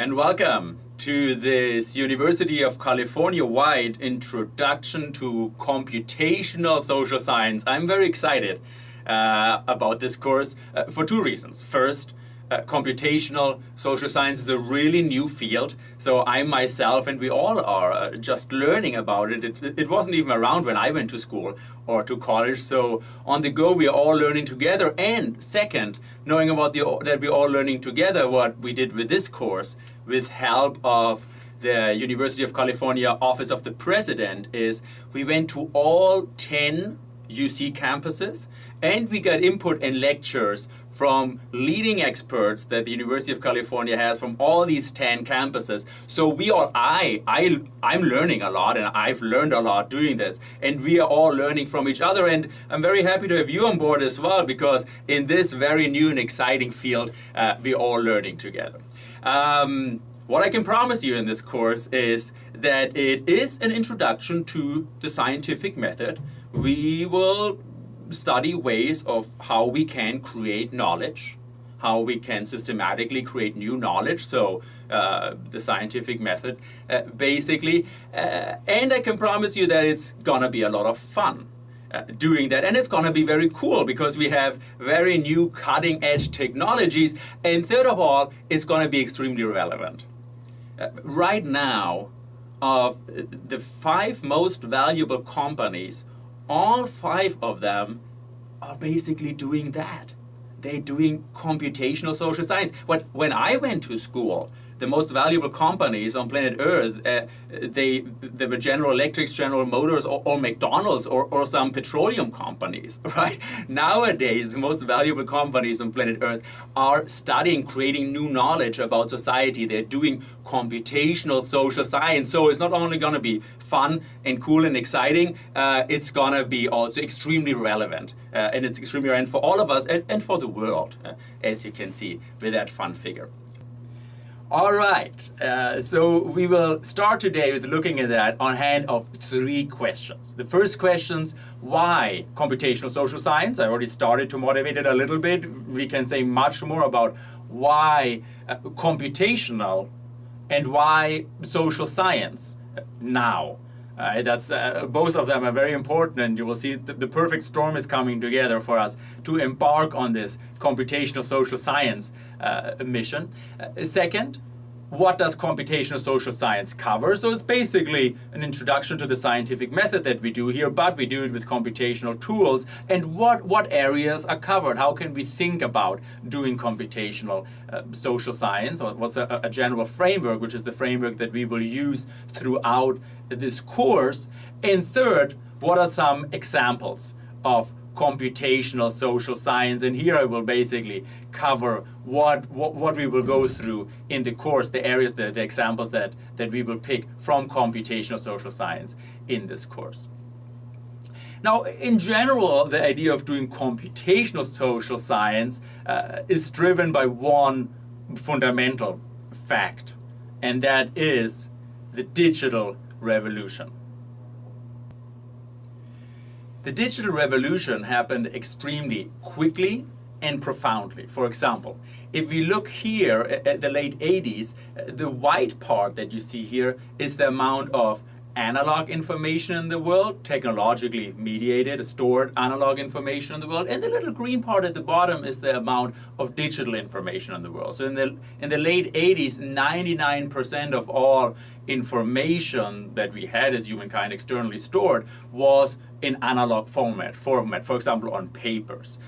and welcome to this University of California-wide introduction to computational social science. I'm very excited uh, about this course uh, for two reasons. First, uh, computational social science is a really new field. So I myself and we all are uh, just learning about it. it. It wasn't even around when I went to school or to college. So on the go, we are all learning together. And second, knowing about the that we're all learning together, what we did with this course, with help of the University of California Office of the President, is we went to all 10 UC campuses and we got input and lectures from leading experts that the University of California has from all these 10 campuses. So we all, I, I, I'm learning a lot and I've learned a lot doing this and we are all learning from each other and I'm very happy to have you on board as well because in this very new and exciting field, uh, we're all learning together. Um, what I can promise you in this course is that it is an introduction to the scientific method. We will study ways of how we can create knowledge, how we can systematically create new knowledge, so uh, the scientific method, uh, basically. Uh, and I can promise you that it's gonna be a lot of fun. Uh, doing that and it's going to be very cool because we have very new cutting edge technologies and third of all it's going to be extremely relevant uh, right now of the five most valuable companies all five of them are basically doing that. They're doing computational social science. But when I went to school, the most valuable companies on planet Earth, uh, they, they were General Electric, General Motors, or, or McDonald's, or, or some petroleum companies, right? Nowadays, the most valuable companies on planet Earth are studying, creating new knowledge about society. They're doing computational social science. So it's not only going to be fun and cool and exciting, uh, it's going to be also extremely relevant. Uh, and it's extremely relevant for all of us and, and for the world, uh, as you can see with that fun figure. All right, uh, so we will start today with looking at that on hand of three questions. The first questions, why computational social science? I already started to motivate it a little bit. We can say much more about why uh, computational and why social science now. Uh, that's uh, both of them are very important, and you will see th the perfect storm is coming together for us to embark on this computational social science uh, mission. Uh, second, what does computational social science cover? So it's basically an introduction to the scientific method that we do here, but we do it with computational tools. And what, what areas are covered? How can we think about doing computational uh, social science? Or what's a, a general framework, which is the framework that we will use throughout this course? And third, what are some examples of computational social science and here I will basically cover what, what, what we will go through in the course, the areas, the, the examples that, that we will pick from computational social science in this course. Now, in general, the idea of doing computational social science uh, is driven by one fundamental fact, and that is the digital revolution. The digital revolution happened extremely quickly and profoundly. For example, if we look here at the late 80s, the white part that you see here is the amount of analog information in the world, technologically mediated, stored analog information in the world, and the little green part at the bottom is the amount of digital information in the world. So in the, in the late 80s, 99% of all information that we had as humankind externally stored was in analog format, format for example on papers.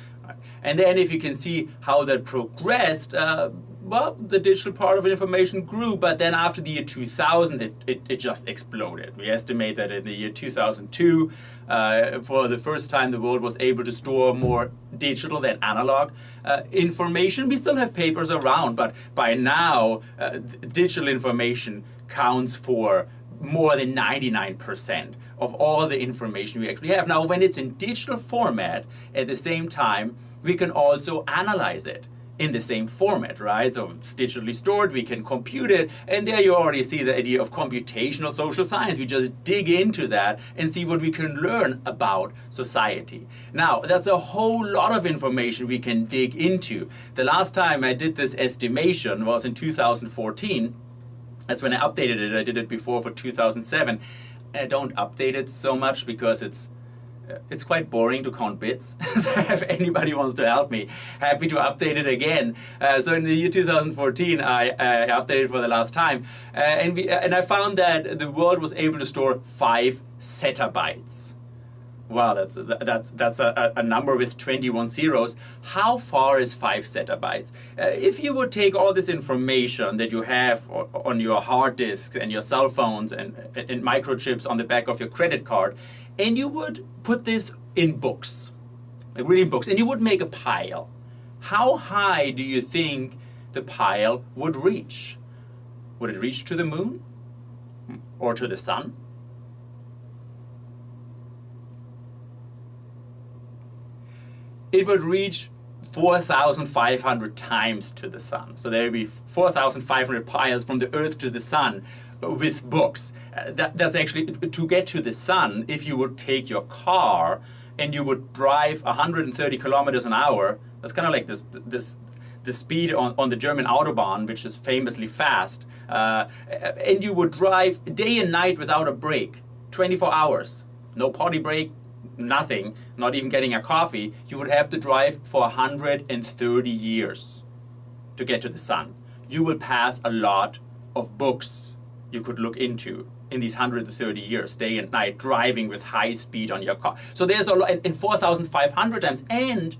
And then if you can see how that progressed, uh, well, the digital part of information grew, but then after the year 2000, it, it, it just exploded. We estimate that in the year 2002, uh, for the first time, the world was able to store more digital than analog uh, information. We still have papers around, but by now, uh, digital information counts for more than 99% of all the information we actually have. Now, when it's in digital format, at the same time, we can also analyze it in the same format, right? So it's digitally stored, we can compute it, and there you already see the idea of computational social science. We just dig into that and see what we can learn about society. Now, that's a whole lot of information we can dig into. The last time I did this estimation was in 2014, That's when I updated it. I did it before for 2007. And I don't update it so much because it's it's quite boring to count bits. so if anybody wants to help me, happy to update it again. Uh, so in the year 2014, I uh, updated for the last time, uh, and we, uh, and I found that the world was able to store five zettabytes. Wow, that's that's that's a, a, number with 21 zeros. How far is five zettabytes? Uh, if you would take all this information that you have on your hard disks and your cell phones and, and microchips on the back of your credit card, and you would put this in books, like reading books, and you would make a pile. How high do you think the pile would reach? Would it reach to the moon or to the sun? It would reach 4,500 times to the sun. So there would be 4,500 piles from the Earth to the sun with books. Uh, that, that's actually, to get to the sun, if you would take your car and you would drive 130 kilometers an hour, that's kind of like this, this the speed on, on the German Autobahn, which is famously fast, uh, and you would drive day and night without a break, 24 hours. No potty break, nothing, not even getting a coffee, you would have to drive for 130 years to get to the sun. You will pass a lot of books you could look into in these 130 years, day and night, driving with high speed on your car. So there's a lot, in 4,500 times, and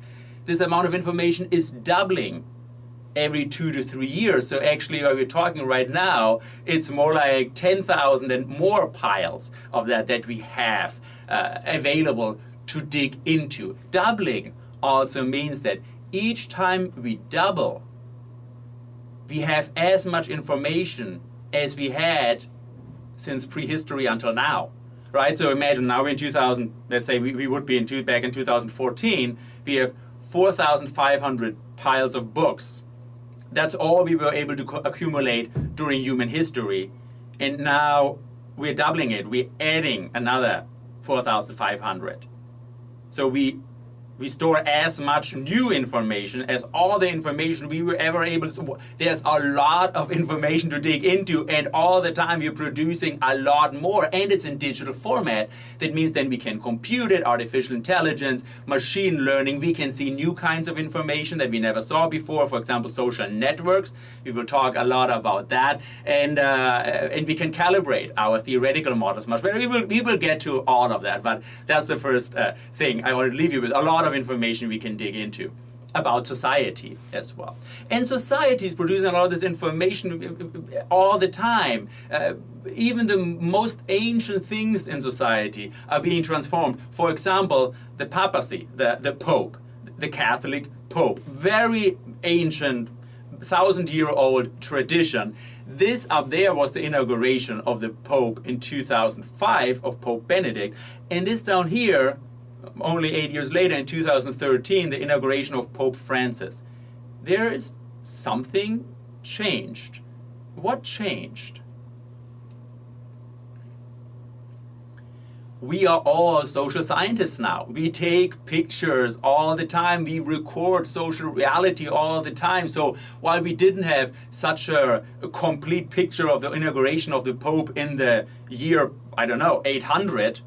this amount of information is doubling every two to three years. So actually, what we're talking right now, it's more like 10,000 and more piles of that that we have uh, available to dig into. Doubling also means that each time we double, we have as much information as we had since prehistory until now. Right, so imagine now we're in 2000, let's say we, we would be in two, back in 2014, we have 4,500 piles of books that's all we were able to accumulate during human history. And now we're doubling it. We're adding another 4,500. So we we store as much new information as all the information we were ever able to. There's a lot of information to dig into, and all the time we're producing a lot more, and it's in digital format. That means then we can compute it, artificial intelligence, machine learning. We can see new kinds of information that we never saw before. For example, social networks. We will talk a lot about that, and uh, and we can calibrate our theoretical models much better. We will we will get to all of that, but that's the first uh, thing I want to leave you with. A lot of of information we can dig into about society as well. And society is producing a lot of this information all the time. Uh, even the most ancient things in society are being transformed. For example, the papacy, the, the pope, the Catholic pope, very ancient, thousand year old tradition. This up there was the inauguration of the pope in 2005 of Pope Benedict. And this down here only eight years later, in 2013, the inauguration of Pope Francis. There is something changed. What changed? we are all social scientists now. We take pictures all the time. We record social reality all the time. So while we didn't have such a, a, complete picture of the inauguration of the Pope in the year, I don't know, 800,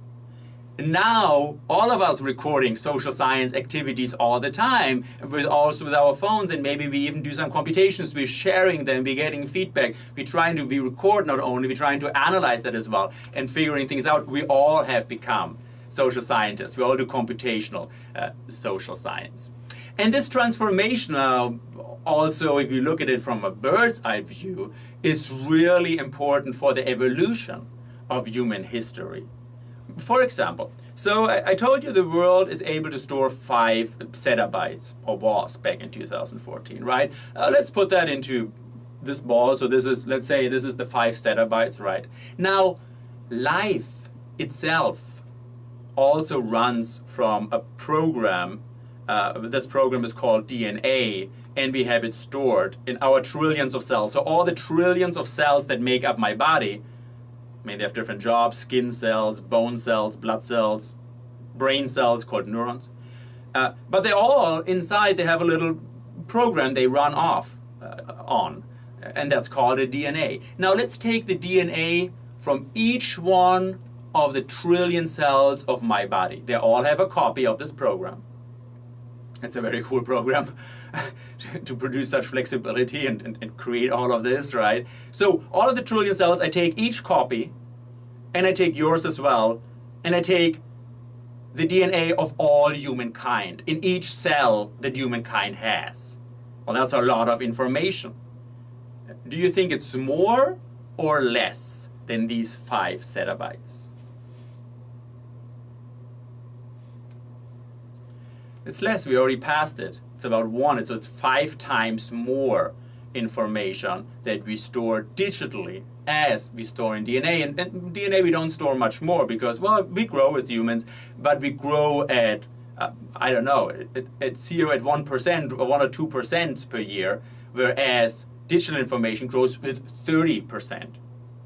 now all of us recording social science activities all the time with also with our phones and maybe we even do some computations. We're sharing them we're getting feedback. We're trying to we record not only we're trying to analyze that as well and figuring things out. We all have become social scientists. We all do computational uh, social science. And this transformation uh, also if you look at it from a bird's eye view is really important for the evolution of human history for example, so I, I, told you the world is able to store five zettabytes, or was back in 2014, right? Uh, let's put that into this ball. So this is, let's say this is the five zettabytes, right? Now, life itself also runs from a program. Uh, this program is called DNA, and we have it stored in our trillions of cells. So all the trillions of cells that make up my body I mean, they have different jobs, skin cells, bone cells, blood cells, brain cells called neurons. Uh, but they all, inside, they have a little program they run off uh, on. and that's called a DNA. Now let's take the DNA from each one of the trillion cells of my body. They all have a copy of this program. It's a very cool program to produce such flexibility and, and, and, create all of this, right? So all of the trillion cells, I take each copy, and I take yours as well, and I take the DNA of all humankind in each cell that humankind has. Well, that's a lot of information. Do you think it's more or less than these five zettabytes? It's less, we already passed it. It's about one, so it's five times more information that we store digitally as we store in DNA. And, and, DNA we don't store much more because, well, we grow as humans, but we grow at, uh, I don't know, at, at zero, at 1% or 1 or 2% per year, whereas digital information grows with 30%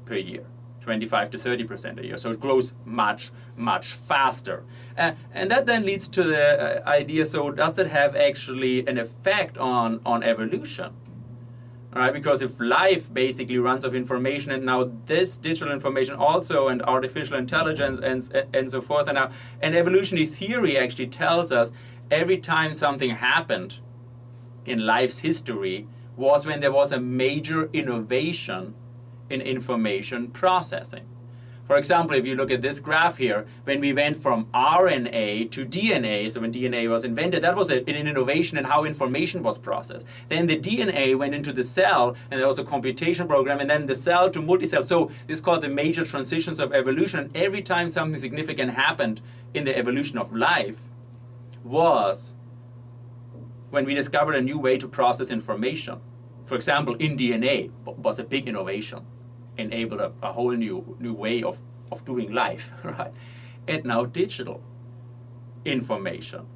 per year. 25 to 30 percent a year. So it grows much, much faster. Uh, and that then leads to the uh, idea, so does it have actually an effect on, on evolution? All right, because if life basically runs of information and now this digital information also and artificial intelligence and, and so forth and now and evolutionary theory actually tells us every time something happened in life's history was when there was a major innovation in information processing. For example, if you look at this graph here, when we went from RNA to DNA, so when DNA was invented, that was an innovation in how information was processed. Then the DNA went into the cell, and there was a computation program, and then the cell to multicell. So this is called the major transitions of evolution. Every time something significant happened in the evolution of life was when we discovered a new way to process information. For example, in DNA was a big innovation enabled a, a whole new, new way of, of doing life, right? And now digital information.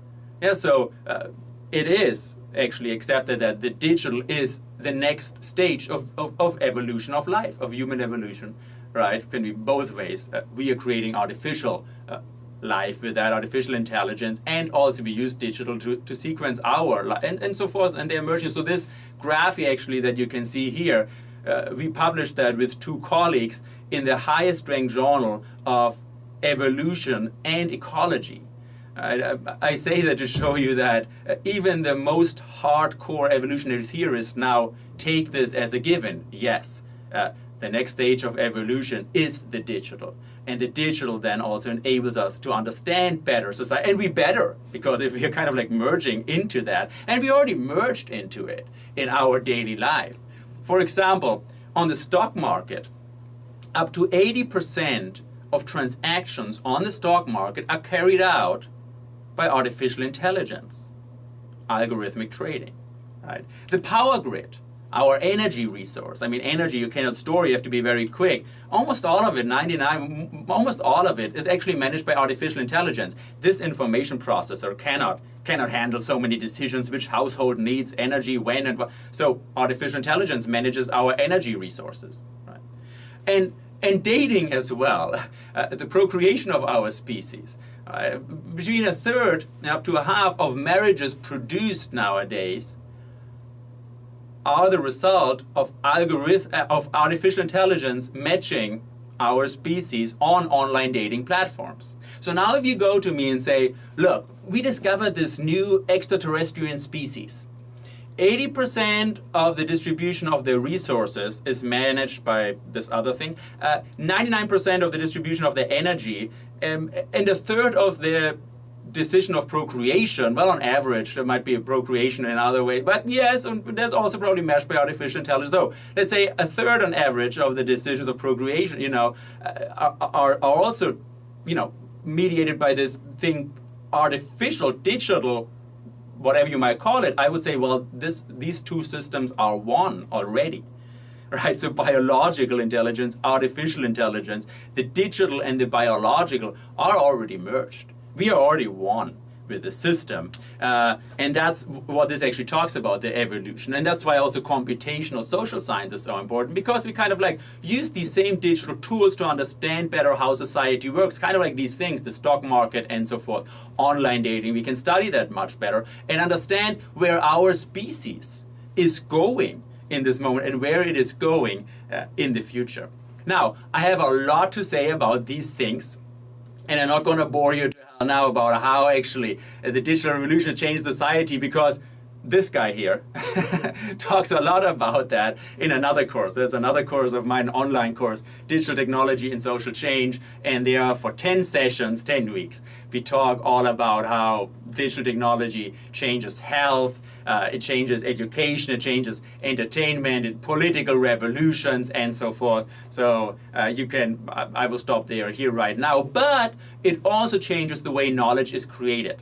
Yeah, so uh, it is actually accepted that the digital is the next stage of, of, of evolution of life, of human evolution, right? Can be both ways. Uh, we are creating artificial uh, life with that artificial intelligence and also we use digital to, to sequence our life and, and so forth and they're emerging. So this graph actually that you can see here uh, we published that with two colleagues in the highest ranked journal of evolution and ecology. I, I say that to show you that uh, even the most hardcore evolutionary theorists now take this as a given. Yes, uh, the next stage of evolution is the digital. And the digital then also enables us to understand better society. And we better, because if we're kind of like merging into that, and we already merged into it in our daily life. For example, on the stock market, up to 80% of transactions on the stock market are carried out by artificial intelligence, algorithmic trading. Right? The power grid, our energy resource. I mean, energy you cannot store, you have to be very quick. Almost all of it, 99, almost all of it is actually managed by artificial intelligence. This information processor cannot cannot handle so many decisions which household needs energy when and what. so artificial intelligence manages our energy resources right and and dating as well uh, the procreation of our species uh, between a third and up to a half of marriages produced nowadays are the result of uh, of artificial intelligence matching our species on online dating platforms. So now if you go to me and say, look, we discovered this new extraterrestrial species. 80% of the distribution of the resources is managed by this other thing. 99% uh, of the distribution of the energy um, and a third of the decision of procreation, well, on average, there might be a procreation in another way, but yes, that's also probably meshed by artificial intelligence. So let's say a third on average of the decisions of procreation, you know, uh, are, are also, you know, mediated by this thing, artificial, digital, whatever you might call it. I would say, well, this, these two systems are one already right? So biological intelligence, artificial intelligence, the digital and the biological are already merged we are already one with the system. Uh, and that's what this actually talks about, the evolution. And that's why also computational social science is so important, because we kind of like use these same digital tools to understand better how society works, kind of like these things, the stock market and so forth, online dating. We can study that much better and understand where our species is going in this moment and where it is going uh, in the future. Now, I have a lot to say about these things, and I'm not going to bore you now about how actually the digital revolution changed society because this guy here talks a lot about that in another course. There's another course of mine, online course, Digital Technology and Social Change, and there are for 10 sessions, 10 weeks. We talk all about how digital technology changes health, uh, it changes education, it changes entertainment, it, political revolutions, and so forth. So uh, you can, I, I will stop there here right now, but it also changes the way knowledge is created.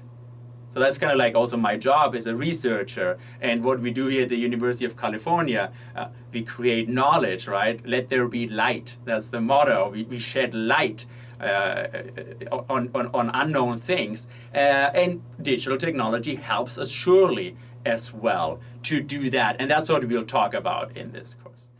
So that's kind of like also my job as a researcher and what we do here at the University of California. Uh, we create knowledge, right? Let there be light. That's the motto. We, we shed light uh, on, on, on, unknown things. Uh, and digital technology helps us surely as well to do that. And that's what we'll talk about in this course.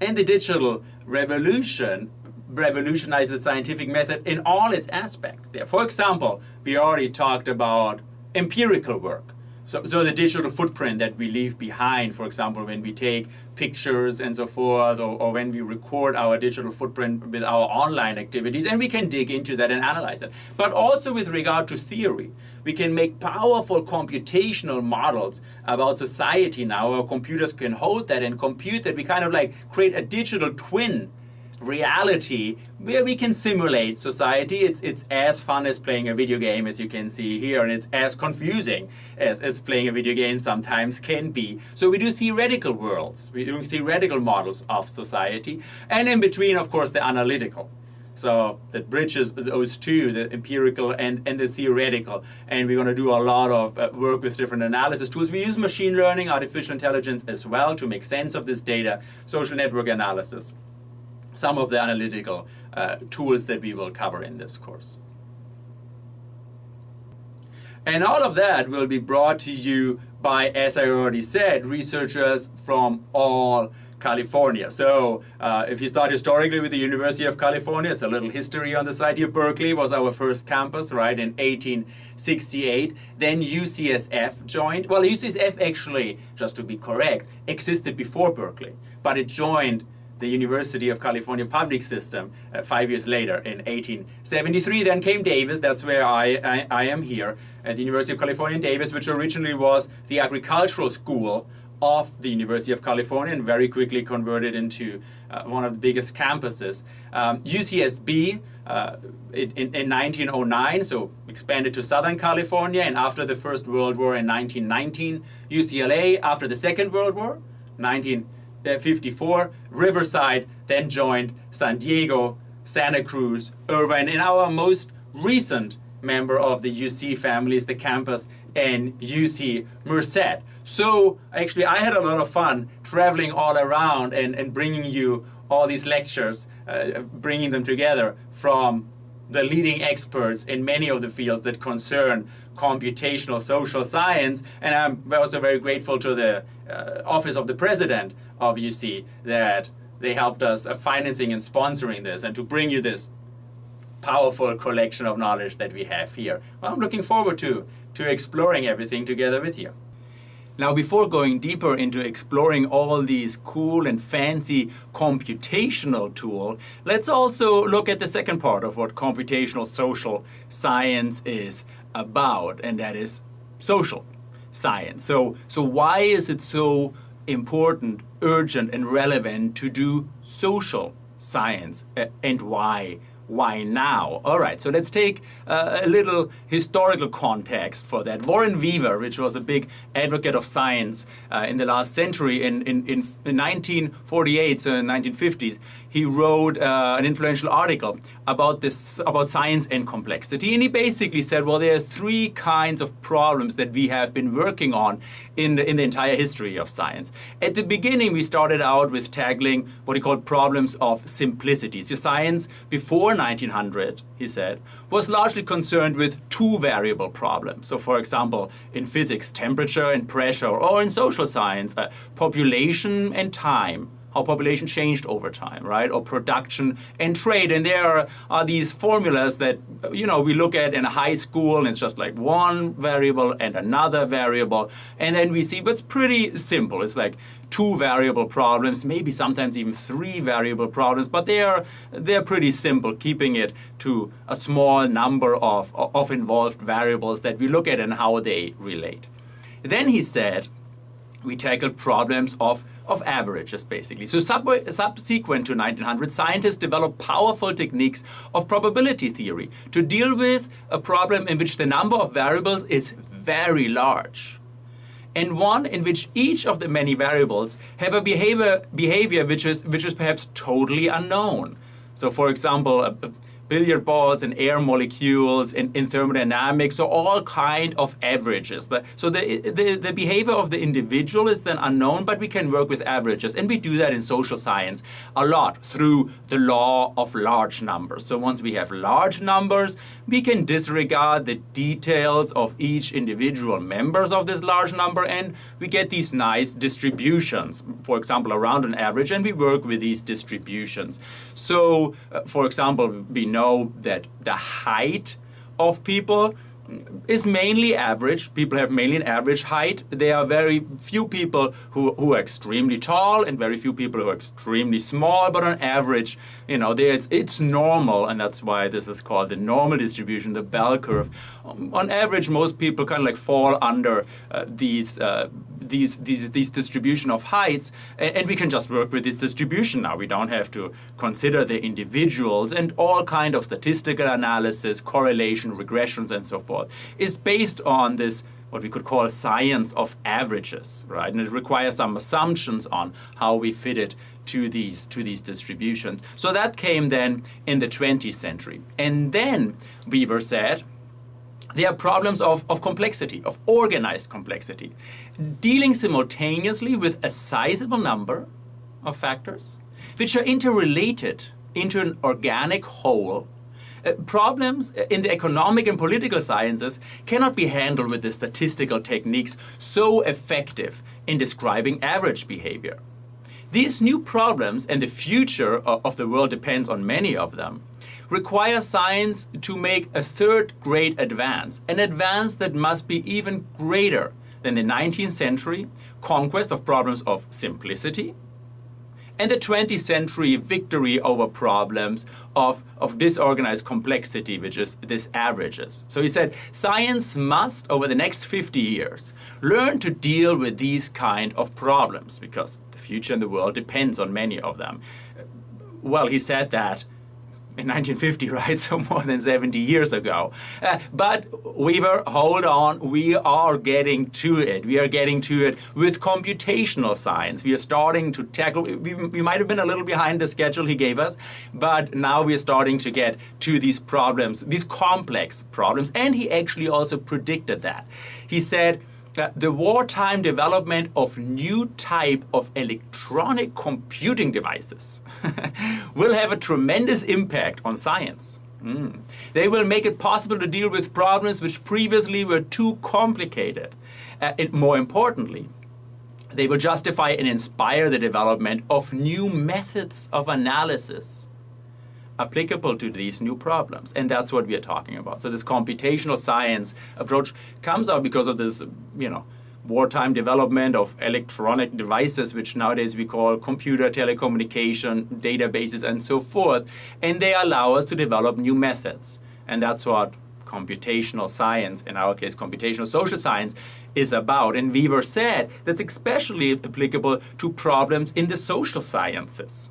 And the digital revolution revolutionize the scientific method in all its aspects there. For example, we already talked about empirical work. So, so the digital footprint that we leave behind, for example, when we take pictures and so forth, or, or when we record our digital footprint with our online activities, and we can dig into that and analyze it. But also with regard to theory, we can make powerful computational models about society now. Our computers can hold that and compute that. We kind of like create a digital twin reality where we can simulate society. It's, it's as fun as playing a video game as you can see here and it's as confusing as, as playing a video game sometimes can be. So we do theoretical worlds, we do theoretical models of society and in between of course the analytical. So that bridges those two, the empirical and, and the theoretical. And we're going to do a lot of uh, work with different analysis tools. We use machine learning, artificial intelligence as well to make sense of this data, social network analysis some of the analytical uh, tools that we will cover in this course. And all of that will be brought to you by, as I already said, researchers from all California. So uh, if you start historically with the University of California, it's a little history on the side here. Berkeley was our first campus, right, in 1868. Then UCSF joined. Well, UCSF actually, just to be correct, existed before Berkeley, but it joined the University of California public system uh, five years later in 1873. Then came Davis, that's where I, I, I am here, at the University of California in Davis, which originally was the agricultural school of the University of California and very quickly converted into uh, one of the biggest campuses. Um, UCSB uh, in, in 1909, so expanded to Southern California, and after the First World War in 1919, UCLA after the Second World War, 19 54, Riverside then joined San Diego, Santa Cruz, Irvine, and our most recent member of the UC family is the campus in UC Merced. So actually I had a lot of fun traveling all around and, and bringing you all these lectures, uh, bringing them together from the leading experts in many of the fields that concern computational social science. And I'm also very grateful to the uh, Office of the President of UC that they helped us uh, financing and sponsoring this and to bring you this powerful collection of knowledge that we have here. Well, I'm looking forward to, to exploring everything together with you. Now, before going deeper into exploring all these cool and fancy computational tools, let's also look at the second part of what computational social science is about, and that is social science. So, so why is it so important, urgent, and relevant to do social science, and why? why now? All right, so let's take uh, a little historical context for that. Warren Weaver, which was a big advocate of science uh, in the last century, in, in, in 1948, so in 1950s, he wrote uh, an influential article about this about science and complexity, and he basically said, well, there are three kinds of problems that we have been working on in the, in the entire history of science. At the beginning, we started out with tackling what he called problems of simplicity. So science before 1900, he said, was largely concerned with two variable problems. So for example, in physics, temperature and pressure, or in social science, uh, population and time how population changed over time, right? Or production and trade. And there are these formulas that, you know, we look at in high school and it's just like one variable and another variable. And then we see, but it's pretty simple. It's like two variable problems, maybe sometimes even three variable problems, but they are, they're pretty simple, keeping it to a small number of, of involved variables that we look at and how they relate. Then he said, we tackled problems of, of averages, basically. So sub subsequent to 1900, scientists developed powerful techniques of probability theory to deal with a problem in which the number of variables is very large and one in which each of the many variables have a behavior, behavior which, is, which is perhaps totally unknown. So for example, a, a billiard balls and air molecules in, in thermodynamics, so all kind of averages. So the, the, the behavior of the individual is then unknown, but we can work with averages. And we do that in social science a lot through the law of large numbers. So once we have large numbers, we can disregard the details of each individual members of this large number and we get these nice distributions, for example, around an average, and we work with these distributions. So, uh, for example, we know know that the height of people is mainly average. People have mainly an average height. There are very few people who, who are extremely tall and very few people who are extremely small, but on average, you know, it's, it's normal, and that's why this is called the normal distribution, the bell curve. Um, on average, most people kind of like fall under uh, these uh, these, these, these distribution of heights, and, and we can just work with this distribution now. We don't have to consider the individuals and all kind of statistical analysis, correlation, regressions, and so forth is based on this what we could call science of averages, right? And it requires some assumptions on how we fit it to these, to these distributions. So that came then in the 20th century. And then Weaver said, there are problems of, of complexity, of organized complexity, dealing simultaneously with a sizable number of factors which are interrelated into an organic whole. Uh, problems in the economic and political sciences cannot be handled with the statistical techniques so effective in describing average behavior. These new problems and the future of the world depends on many of them require science to make a third great advance, an advance that must be even greater than the 19th century conquest of problems of simplicity and the 20th century victory over problems of, of disorganized complexity, which is this averages. So he said, science must, over the next 50 years, learn to deal with these kind of problems because the future in the world depends on many of them. Well, he said that in 1950, right? So more than 70 years ago. Uh, but Weaver, hold on, we are getting to it. We are getting to it with computational science. We are starting to tackle, we, we might have been a little behind the schedule he gave us, but now we are starting to get to these problems, these complex problems. And he actually also predicted that. He said, the wartime development of new type of electronic computing devices will have a tremendous impact on science. Mm. They will make it possible to deal with problems which previously were too complicated. Uh, and more importantly, they will justify and inspire the development of new methods of analysis applicable to these new problems. And that's what we are talking about. So this computational science approach comes out because of this, you know, wartime development of electronic devices, which nowadays we call computer telecommunication databases and so forth. And they allow us to develop new methods. And that's what computational science, in our case computational social science, is about. And Weaver said that's especially applicable to problems in the social sciences.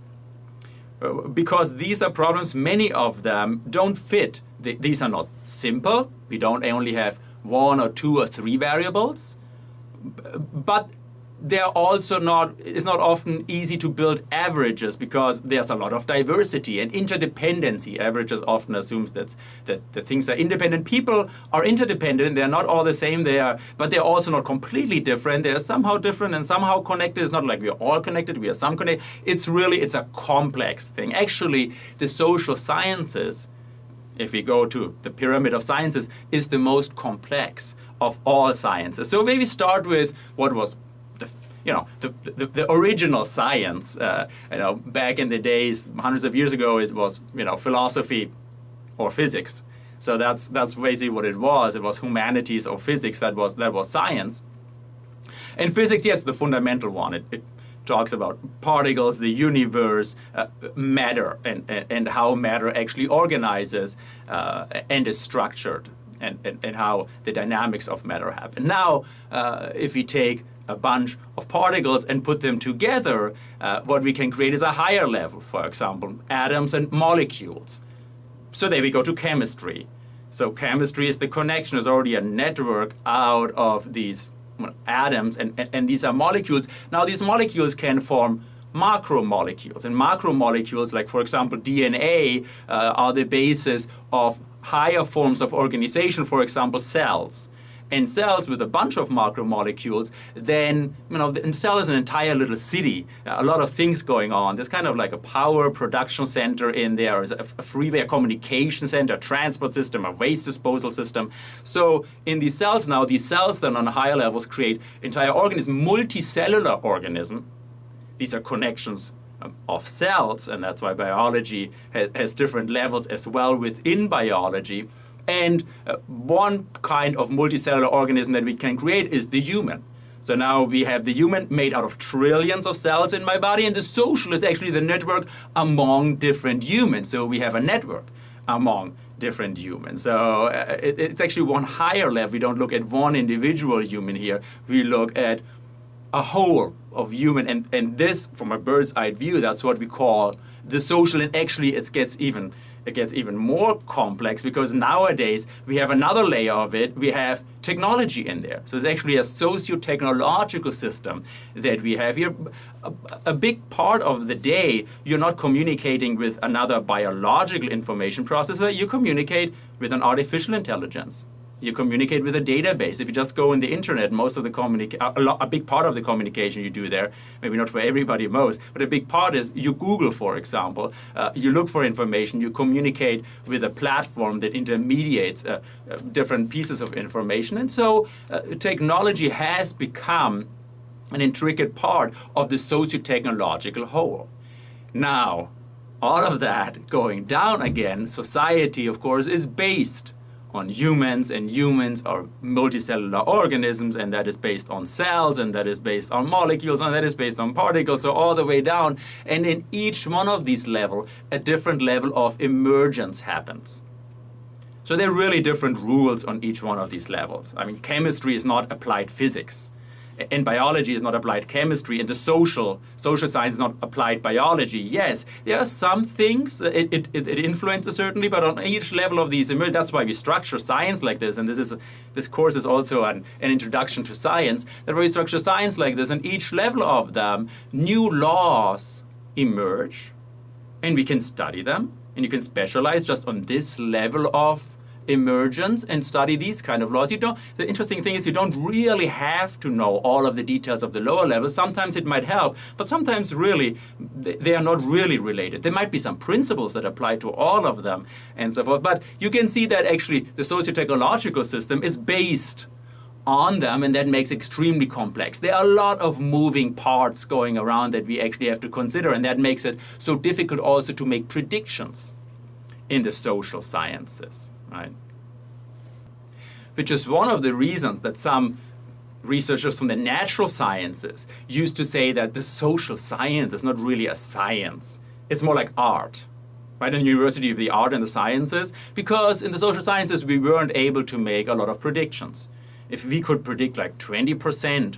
Because these are problems, many of them don't fit. These are not simple. We don't only have one or two or three variables, but they're also not, it's not often easy to build averages because there's a lot of diversity and interdependency. Averages often assumes that, that the things are independent. People are interdependent, they're not all the same, they are, but they're also not completely different. They're somehow different and somehow connected. It's not like we're all connected, we are some connected. It's really, it's a complex thing. Actually, the social sciences, if we go to the pyramid of sciences, is the most complex of all sciences. So maybe start with what was you know, the, the, the original science. Uh, you know, back in the days, hundreds of years ago, it was, you know, philosophy or physics. So that's, that's basically what it was. It was humanities or physics that was, that was science. And physics, yes, the fundamental one. It, it talks about particles, the universe, uh, matter, and, and, and, how matter actually organizes uh, and is structured, and, and, and, how the dynamics of matter happen. Now, uh, if we take a bunch of particles and put them together, uh, what we can create is a higher level, for example, atoms and molecules. So there we go to chemistry. So chemistry is the connection, is already a network out of these atoms, and, and, and these are molecules. Now these molecules can form macromolecules. And macromolecules, like for example DNA, uh, are the basis of higher forms of organization, for example cells and cells with a bunch of macromolecules, then you know the cell is an entire little city. A lot of things going on. There's kind of like a power production center in there, a, freeway, a communication center, a transport system, a waste disposal system. So in these cells now, these cells then on higher levels create entire organisms, multicellular organism. These are connections um, of cells, and that's why biology has different levels as well within biology. And uh, one kind of multicellular organism that we can create is the human. So now we have the human made out of trillions of cells in my body, and the social is actually the network among different humans. So we have a network among different humans. So uh, it, it's actually one higher level. We don't look at one individual human here. We look at a whole of human, and, and this, from a bird's eye view, that's what we call the social, and actually it gets even it gets even more complex because nowadays we have another layer of it. We have technology in there. So it's actually a socio-technological system that we have here. A, a, big part of the day, you're not communicating with another biological information processor, you communicate with an artificial intelligence. You communicate with a database. If you just go on the internet, most of the communica- a, a, big part of the communication you do there, maybe not for everybody most, but a big part is you Google, for example. Uh, you look for information, you communicate with a platform that intermediates uh, uh, different pieces of information. And so uh, technology has become an intricate part of the socio-technological whole. Now, all of that going down again, society, of course, is based on humans, and humans are multicellular organisms, and that is based on cells, and that is based on molecules, and that is based on particles, so all the way down. And in each one of these levels, a different level of emergence happens. So there are really different rules on each one of these levels. I mean, chemistry is not applied physics in biology is not applied chemistry, and the social social science is not applied biology. Yes, there are some things uh, it, it, it influences certainly, but on each level of these, emerge, that's why we structure science like this. And this is this course is also an, an introduction to science. That we structure science like this, and each level of them, new laws emerge, and we can study them, and you can specialize just on this level of emergence and study these kind of laws. You don't, the interesting thing is you don't really have to know all of the details of the lower levels. Sometimes it might help, but sometimes really they are not really related. There might be some principles that apply to all of them and so forth, but you can see that actually the socio-technological system is based on them and that makes extremely complex. There are a lot of moving parts going around that we actually have to consider and that makes it so difficult also to make predictions in the social sciences right? Which is one of the reasons that some researchers from the natural sciences used to say that the social science is not really a science. It's more like art, right? In the University of the Art and the Sciences, because in the social sciences we weren't able to make a lot of predictions. If we could predict like 20%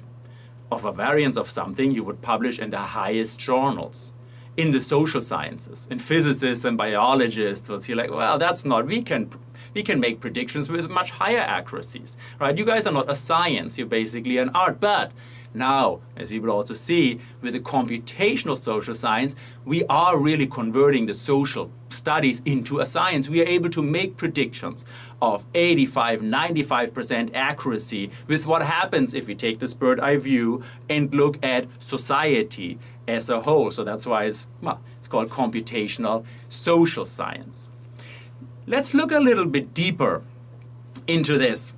of a variance of something, you would publish in the highest journals in the social sciences. And physicists and biologists will see like, well, that's not, we can we can make predictions with much higher accuracies, right? You guys are not a science, you're basically an art, but now, as we will also see, with the computational social science, we are really converting the social studies into a science. We are able to make predictions of 85, 95% accuracy with what happens if we take this bird eye view and look at society as a whole. So that's why it's, well, it's called computational social science. Let's look a little bit deeper into this.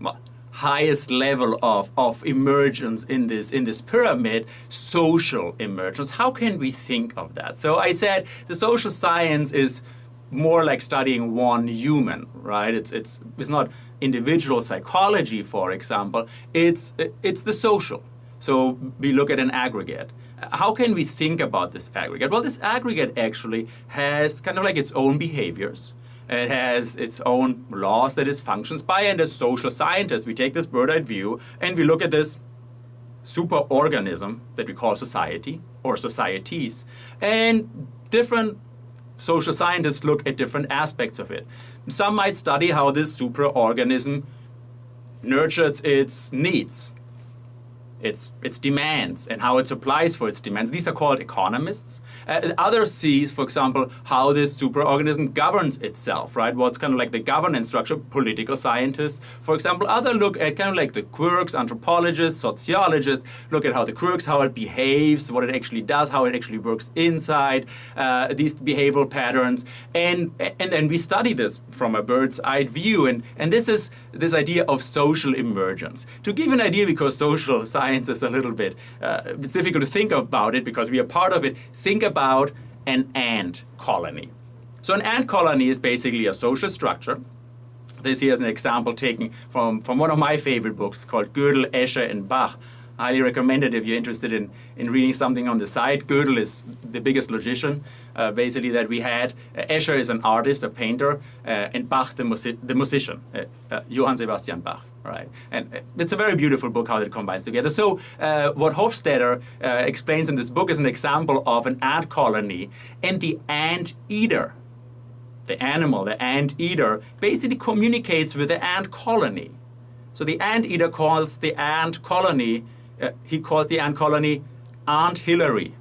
Well, highest level of, of emergence in this in this pyramid, social emergence. How can we think of that? So I said the social science is more like studying one human, right? It's it's it's not individual psychology, for example. It's it's the social. So we look at an aggregate. How can we think about this aggregate? Well, this aggregate actually has kind of like its own behaviors. It has its own laws that it functions by, and as social scientists, we take this bird-eye view and we look at this superorganism that we call society or societies, and different social scientists look at different aspects of it. Some might study how this superorganism nurtures its needs its, its demands and how it supplies for its demands. These are called economists. Uh, others see, for example, how this superorganism governs itself, right? What's kind of like the governance structure, political scientists. For example, other look at kind of like the quirks, anthropologists, sociologists, look at how the quirks, how it behaves, what it actually does, how it actually works inside uh, these behavioral patterns. And, and then we study this from a bird's eye view. And, and this is this idea of social emergence. To give an idea, because social science science a little bit, uh, it's difficult to think about it because we are part of it. Think about an ant colony. So an ant colony is basically a social structure. This here is an example taken from, from one of my favorite books called Gödel, Escher, and Bach. Highly recommend it if you're interested in, in reading something on the side. Gödel is the biggest logician, uh, basically, that we had. Uh, Escher is an artist, a painter, uh, and Bach, the, music the musician, uh, uh, Johann Sebastian Bach right? And it's a very beautiful book how it combines together. So what Hofstadter explains in this book is an example of an ant colony and the ant eater. The animal, the ant eater, basically communicates with the ant colony. So the ant eater calls the ant colony, uh, he calls the ant colony Aunt Hillary.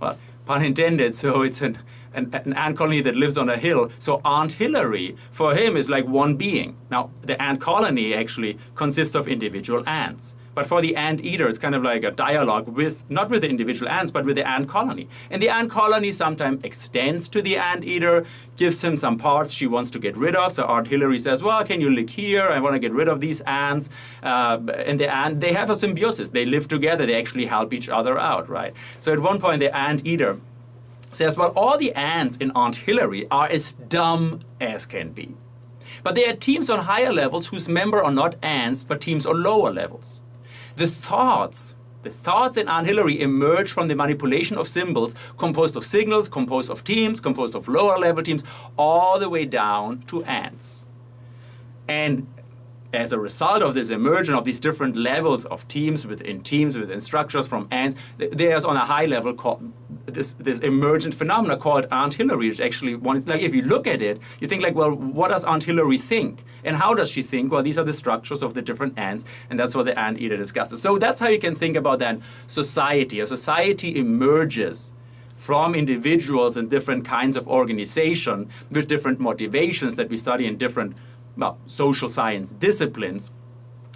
Well, pun intended, so it's an an, an, ant colony that lives on a hill. So Aunt Hillary, for him, is like one being. Now, the ant colony actually consists of individual ants. But for the ant eater, it's kind of like a dialogue with, not with the individual ants, but with the ant colony. And the ant colony sometimes extends to the ant eater, gives him some parts she wants to get rid of. So Aunt Hillary says, well, can you live here? I want to get rid of these ants. Uh, and the ant, they have a symbiosis. They live together. They actually help each other out, right? So at one point, the ant eater says, well, all the ants in Aunt Hillary are as dumb as can be. But there are teams on higher levels whose members are not ants, but teams on lower levels. The thoughts, the thoughts in Aunt Hillary emerge from the manipulation of symbols composed of signals, composed of teams, composed of lower level teams, all the way down to ants. And as a result of this emergence of these different levels of teams within teams within structures from ants, there's on a high level called this, this emergent phenomena called Aunt Hillary, which actually one like if you look at it, you think like, well, what does Aunt Hillary think? And how does she think? Well, these are the structures of the different ants, and that's what the ant eater discusses. So that's how you can think about then society. A society emerges from individuals and different kinds of organization with different motivations that we study in different well, social science disciplines.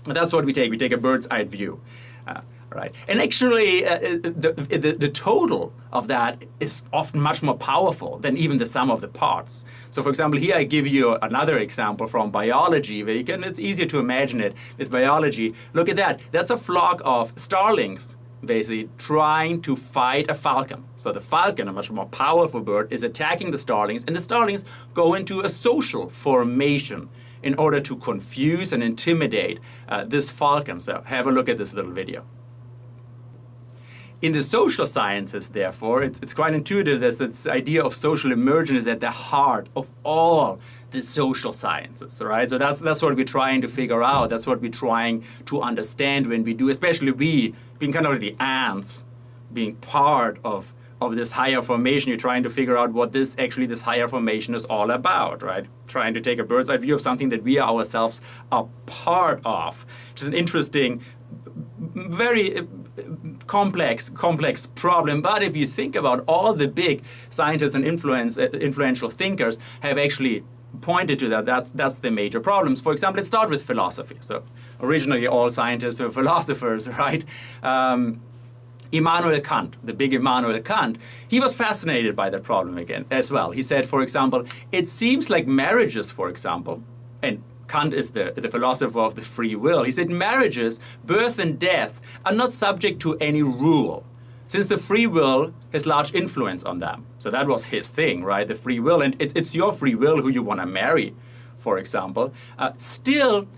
And that's what we take. We take a bird's eye view. Uh, right? And actually, uh, uh, the, the, the, total of that is often much more powerful than even the sum of the parts. So for example, here I give you another example from biology, where you can, it's easier to imagine it with biology. Look at that. That's a flock of starlings basically trying to fight a falcon. So the falcon, a much more powerful bird, is attacking the starlings, and the starlings go into a social formation in order to confuse and intimidate uh, this falcon. So have a look at this little video. In the social sciences, therefore, it's, it's quite intuitive that this idea of social emergence is at the heart of all the social sciences, right? So that's, that's what we're trying to figure out. That's what we're trying to understand when we do, especially we, being kind of the ants, being part of of this higher formation, you're trying to figure out what this actually this higher formation is all about, right? Trying to take a bird's eye view of something that we ourselves are part of, which is an interesting, very uh, complex, complex problem. But if you think about all the big scientists and influence, uh, influential thinkers have actually pointed to that. That's, that's the major problems. For example, let's start with philosophy. So originally all scientists were philosophers, right? Um, Immanuel Kant, the big Immanuel Kant, he was fascinated by that problem again as well. He said, for example, it seems like marriages, for example, and Kant is the, the philosopher of the free will. He said marriages, birth and death, are not subject to any rule since the free will has large influence on them. So that was his thing, right? The free will, and it, it's your free will who you want to marry, for example. Uh, still,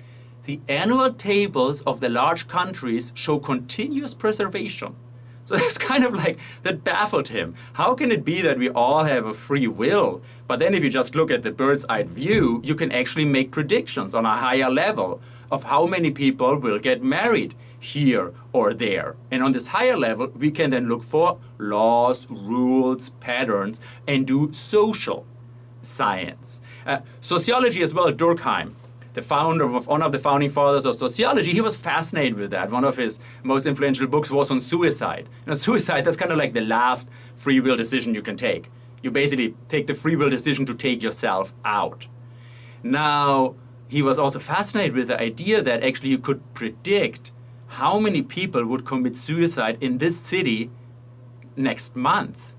the annual tables of the large countries show continuous preservation. So that's kind of like, that baffled him. How can it be that we all have a free will? But then if you just look at the bird's eye view, you can actually make predictions on a higher level of how many people will get married here or there. And on this higher level, we can then look for laws, rules, patterns, and do social science. Uh, sociology as well, Durkheim the founder of one of the founding fathers of sociology, he was fascinated with that. One of his most influential books was on suicide. You know, suicide, that's kind of like the last free will decision you can take. You basically take the free will decision to take yourself out. Now, he was also fascinated with the idea that actually you could predict how many people would commit suicide in this city next month.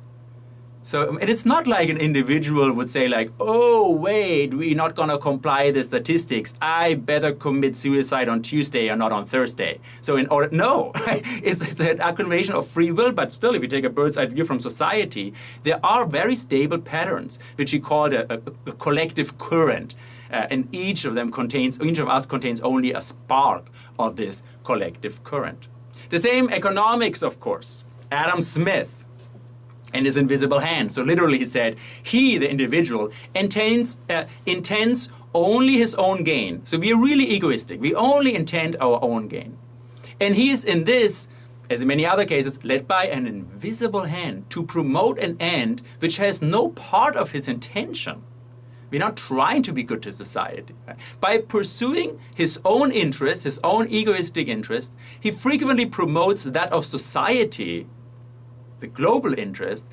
So and it's not like an individual would say like, oh wait, we're not gonna comply the statistics. I better commit suicide on Tuesday or not on Thursday. So in order, no, it's, it's an accumulation of free will, but still if you take a bird's eye view from society, there are very stable patterns, which he called a, a, a collective current. Uh, and each of them contains, each of us contains only a spark of this collective current. The same economics, of course. Adam Smith, and his invisible hand. So literally he said, he, the individual, intends, uh, intends only his own gain. So we are really egoistic. We only intend our own gain. And he is in this, as in many other cases, led by an invisible hand to promote an end which has no part of his intention. We're not trying to be good to society. By pursuing his own interest, his own egoistic interest, he frequently promotes that of society the global interest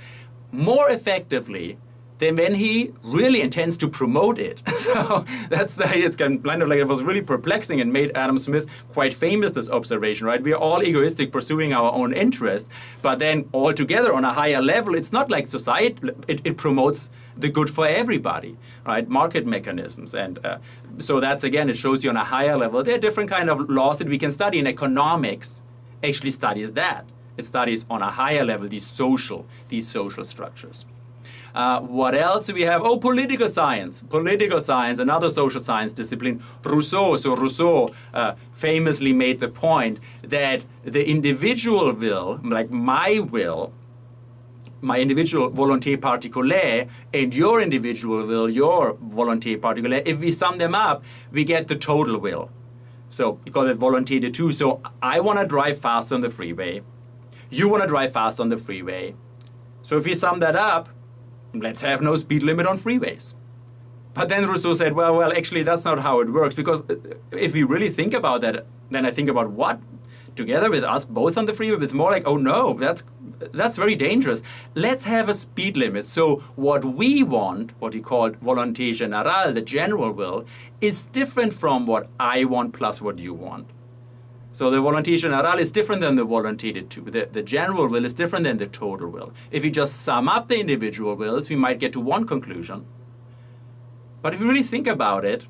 more effectively than when he really intends to promote it. so that's the, it's kind of like it was really perplexing and made Adam Smith quite famous, this observation, right? We are all egoistic pursuing our own interest, but then all together on a higher level, it's not like society, it, it promotes the good for everybody, right? Market mechanisms. And uh, so that's, again, it shows you on a higher level. There are different kind of laws that we can study in economics actually studies that. It studies on a higher level these social, these social structures. Uh, what else do we have? Oh, political science. Political science, another social science discipline. Rousseau, so Rousseau uh, famously made the point that the individual will, like my will, my individual volonté particulière and your individual will, your volonté particulière, if we sum them up, we get the total will. So we call it volonté de tous. So I want to drive fast on the freeway. You want to drive fast on the freeway. So if we sum that up, let's have no speed limit on freeways. But then Rousseau said, well, well, actually, that's not how it works. Because uh, if we really think about that, then I think about what? Together with us both on the freeway, it's more like, oh no, that's, that's very dangerous. Let's have a speed limit. So what we want, what he called volonté générale, the general will, is different from what I want plus what you want. So the volonté générale is different than the volonté de tous. The, the general will is different than the total will. If we just sum up the individual wills, we might get to one conclusion. But if you really think about it,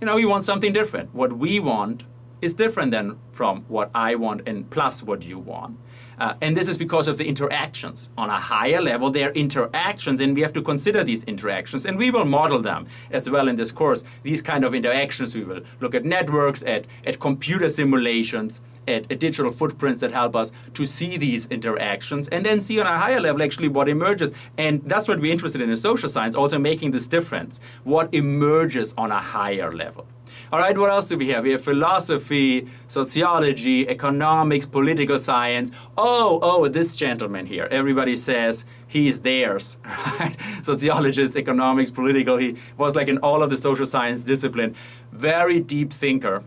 you know, we want something different. What we want is different than from what I want and plus what you want. Uh, and this is because of the interactions. On a higher level, there are interactions, and we have to consider these interactions, and we will model them as well in this course. These kind of interactions, we will look at networks, at, at computer simulations, at, at digital footprints that help us to see these interactions, and then see on a higher level actually what emerges. And that's what we're interested in in social science, also making this difference. What emerges on a higher level. All right, what else do we have? We have philosophy, sociology, economics, political science. Oh, oh, this gentleman here. Everybody says he's theirs, right? Sociologist, economics, political. He was like in all of the social science discipline. Very deep thinker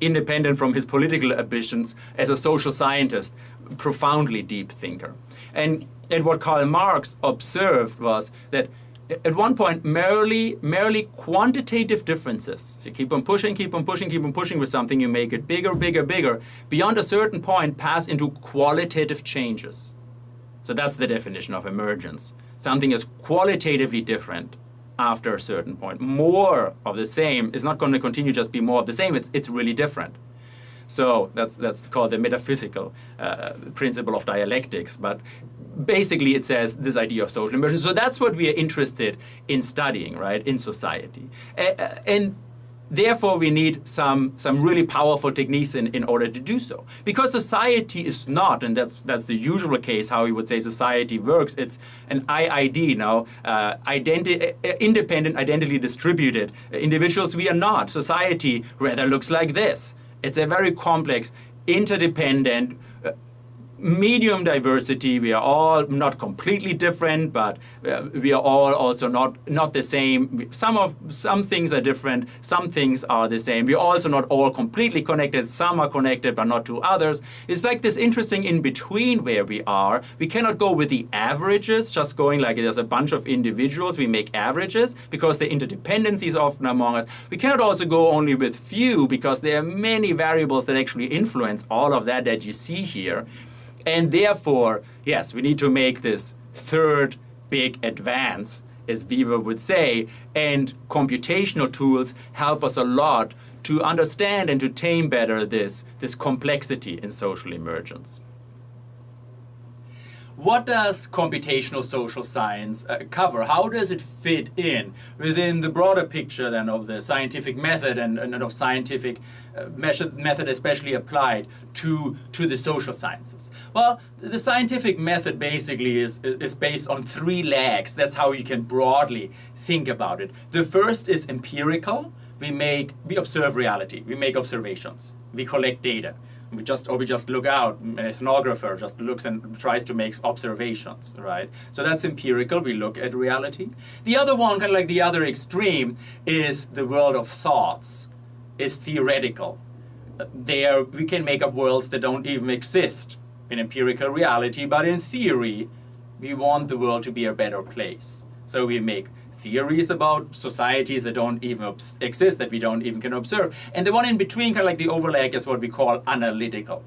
independent from his political ambitions as a social scientist, profoundly deep thinker. And, and what Karl Marx observed was that at one point merely merely quantitative differences. So you keep on pushing, keep on pushing, keep on pushing with something, you make it bigger, bigger, bigger. Beyond a certain point, pass into qualitative changes. So that's the definition of emergence. Something is qualitatively different after a certain point. More of the same is not going to continue just be more of the same. It's, it's really different. So that's, that's called the metaphysical uh, principle of dialectics. But basically it says this idea of social emergence. So that's what we are interested in studying, right, in society. And Therefore, we need some, some really powerful techniques in, in order to do so. Because society is not, and that's, that's the usual case how we would say society works, it's an IID now, uh, identi uh, independent, identity distributed. Individuals, we are not. Society rather looks like this. It's a very complex, interdependent, medium diversity. We are all not completely different, but uh, we are all also not not the same. Some of some things are different. Some things are the same. We're also not all completely connected. Some are connected, but not to others. It's like this interesting in between where we are. We cannot go with the averages, just going like there's a bunch of individuals. We make averages because the interdependency is often among us. We cannot also go only with few because there are many variables that actually influence all of that that you see here. And therefore, yes, we need to make this third big advance, as Weaver would say, and computational tools help us a lot to understand and to tame better this, this complexity in social emergence. What does computational social science uh, cover? How does it fit in within the broader picture then of the scientific method and, and of scientific uh, method especially applied to, to the social sciences? Well, the scientific method basically is, is based on three legs. That's how you can broadly think about it. The first is empirical. We make, we observe reality. We make observations. We collect data we just or we just look out an ethnographer just looks and tries to make observations right? So that's empirical we look at reality. The other one kind of like the other extreme is the world of thoughts is theoretical. There we can make up worlds that don't even exist in empirical reality but in theory we want the world to be a better place. So we make theories about societies that don't even exist, that we don't even can observe. And the one in between, kind of like the overlay, is what we call analytical.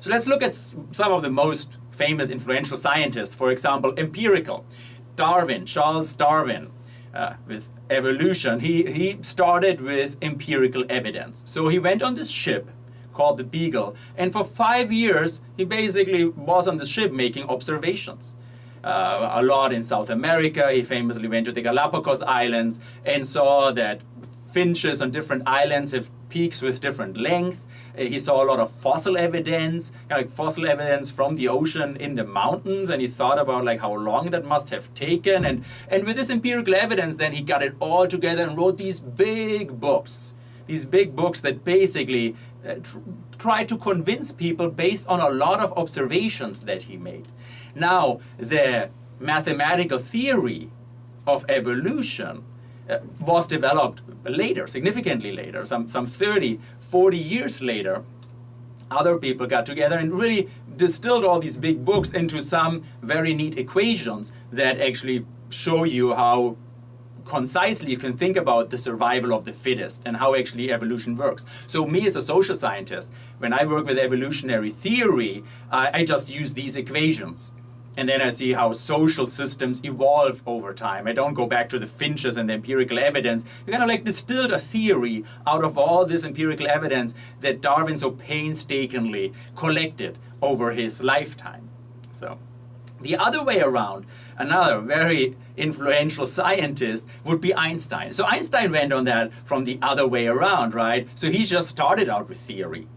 So let's look at some of the most famous influential scientists, for example, empirical. Darwin, Charles Darwin, uh, with evolution, he, he started with empirical evidence. So he went on this ship called the Beagle, and for five years, he basically was on the ship making observations uh, a lot in South America. He famously went to the Galapagos Islands and saw that finches on different islands have peaks with different length. Uh, he saw a lot of fossil evidence, like fossil evidence from the ocean in the mountains, and he thought about like how long that must have taken. And, and with this empirical evidence, then he got it all together and wrote these big books. These big books that basically uh, tr try to convince people based on a lot of observations that he made. Now, the mathematical theory of evolution uh, was developed later, significantly later, some, some 30, 40 years later. Other people got together and really distilled all these big books into some very neat equations that actually show you how concisely you can think about the survival of the fittest and how actually evolution works. So me as a social scientist, when I work with evolutionary theory, uh, I just use these equations and then I see how social systems evolve over time. I don't go back to the finches and the empirical evidence. We kind of like distilled a theory out of all this empirical evidence that Darwin so painstakingly collected over his lifetime. So the other way around, another very influential scientist would be Einstein. So Einstein went on that from the other way around, right? So he just started out with theory.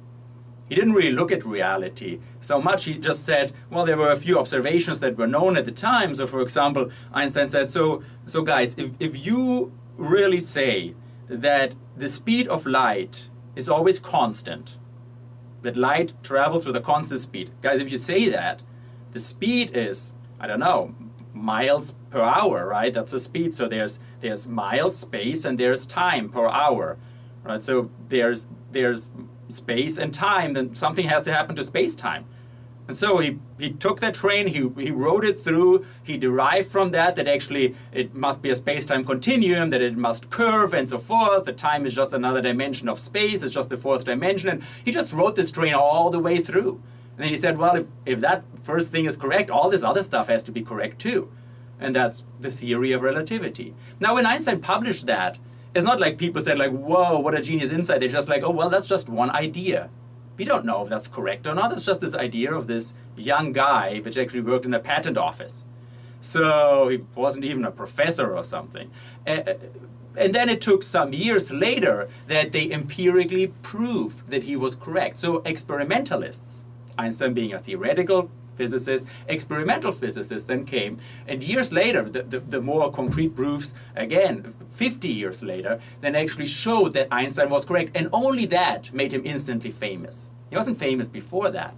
He didn't really look at reality so much. He just said, well, there were a few observations that were known at the time. So for example, Einstein said, so, so guys, if, if you really say that the speed of light is always constant, that light travels with a constant speed. Guys, if you say that, the speed is, I don't know, miles per hour, right? That's the speed. So there's, there's miles, space, and there's time per hour, right? So there's, there's space and time, then something has to happen to space-time. And so he, he took that train, he, he rode it through, he derived from that that actually it must be a space-time continuum, that it must curve and so forth. The time is just another dimension of space, it's just the fourth dimension. And he just rode this train all the way through. And then he said, well, if, if that first thing is correct, all this other stuff has to be correct too. And that's the theory of relativity. Now, when Einstein published that, it's not like people said like, whoa, what a genius insight. They're just like, oh, well, that's just one idea. We don't know if that's correct or not. It's just this idea of this young guy which actually worked in a patent office. So he wasn't even a professor or something. And then it took some years later that they empirically proved that he was correct. So experimentalists, Einstein being a theoretical physicist, experimental physicists then came, and years later, the, the, the, more concrete proofs, again, 50 years later, then actually showed that Einstein was correct, and only that made him instantly famous. He wasn't famous before that.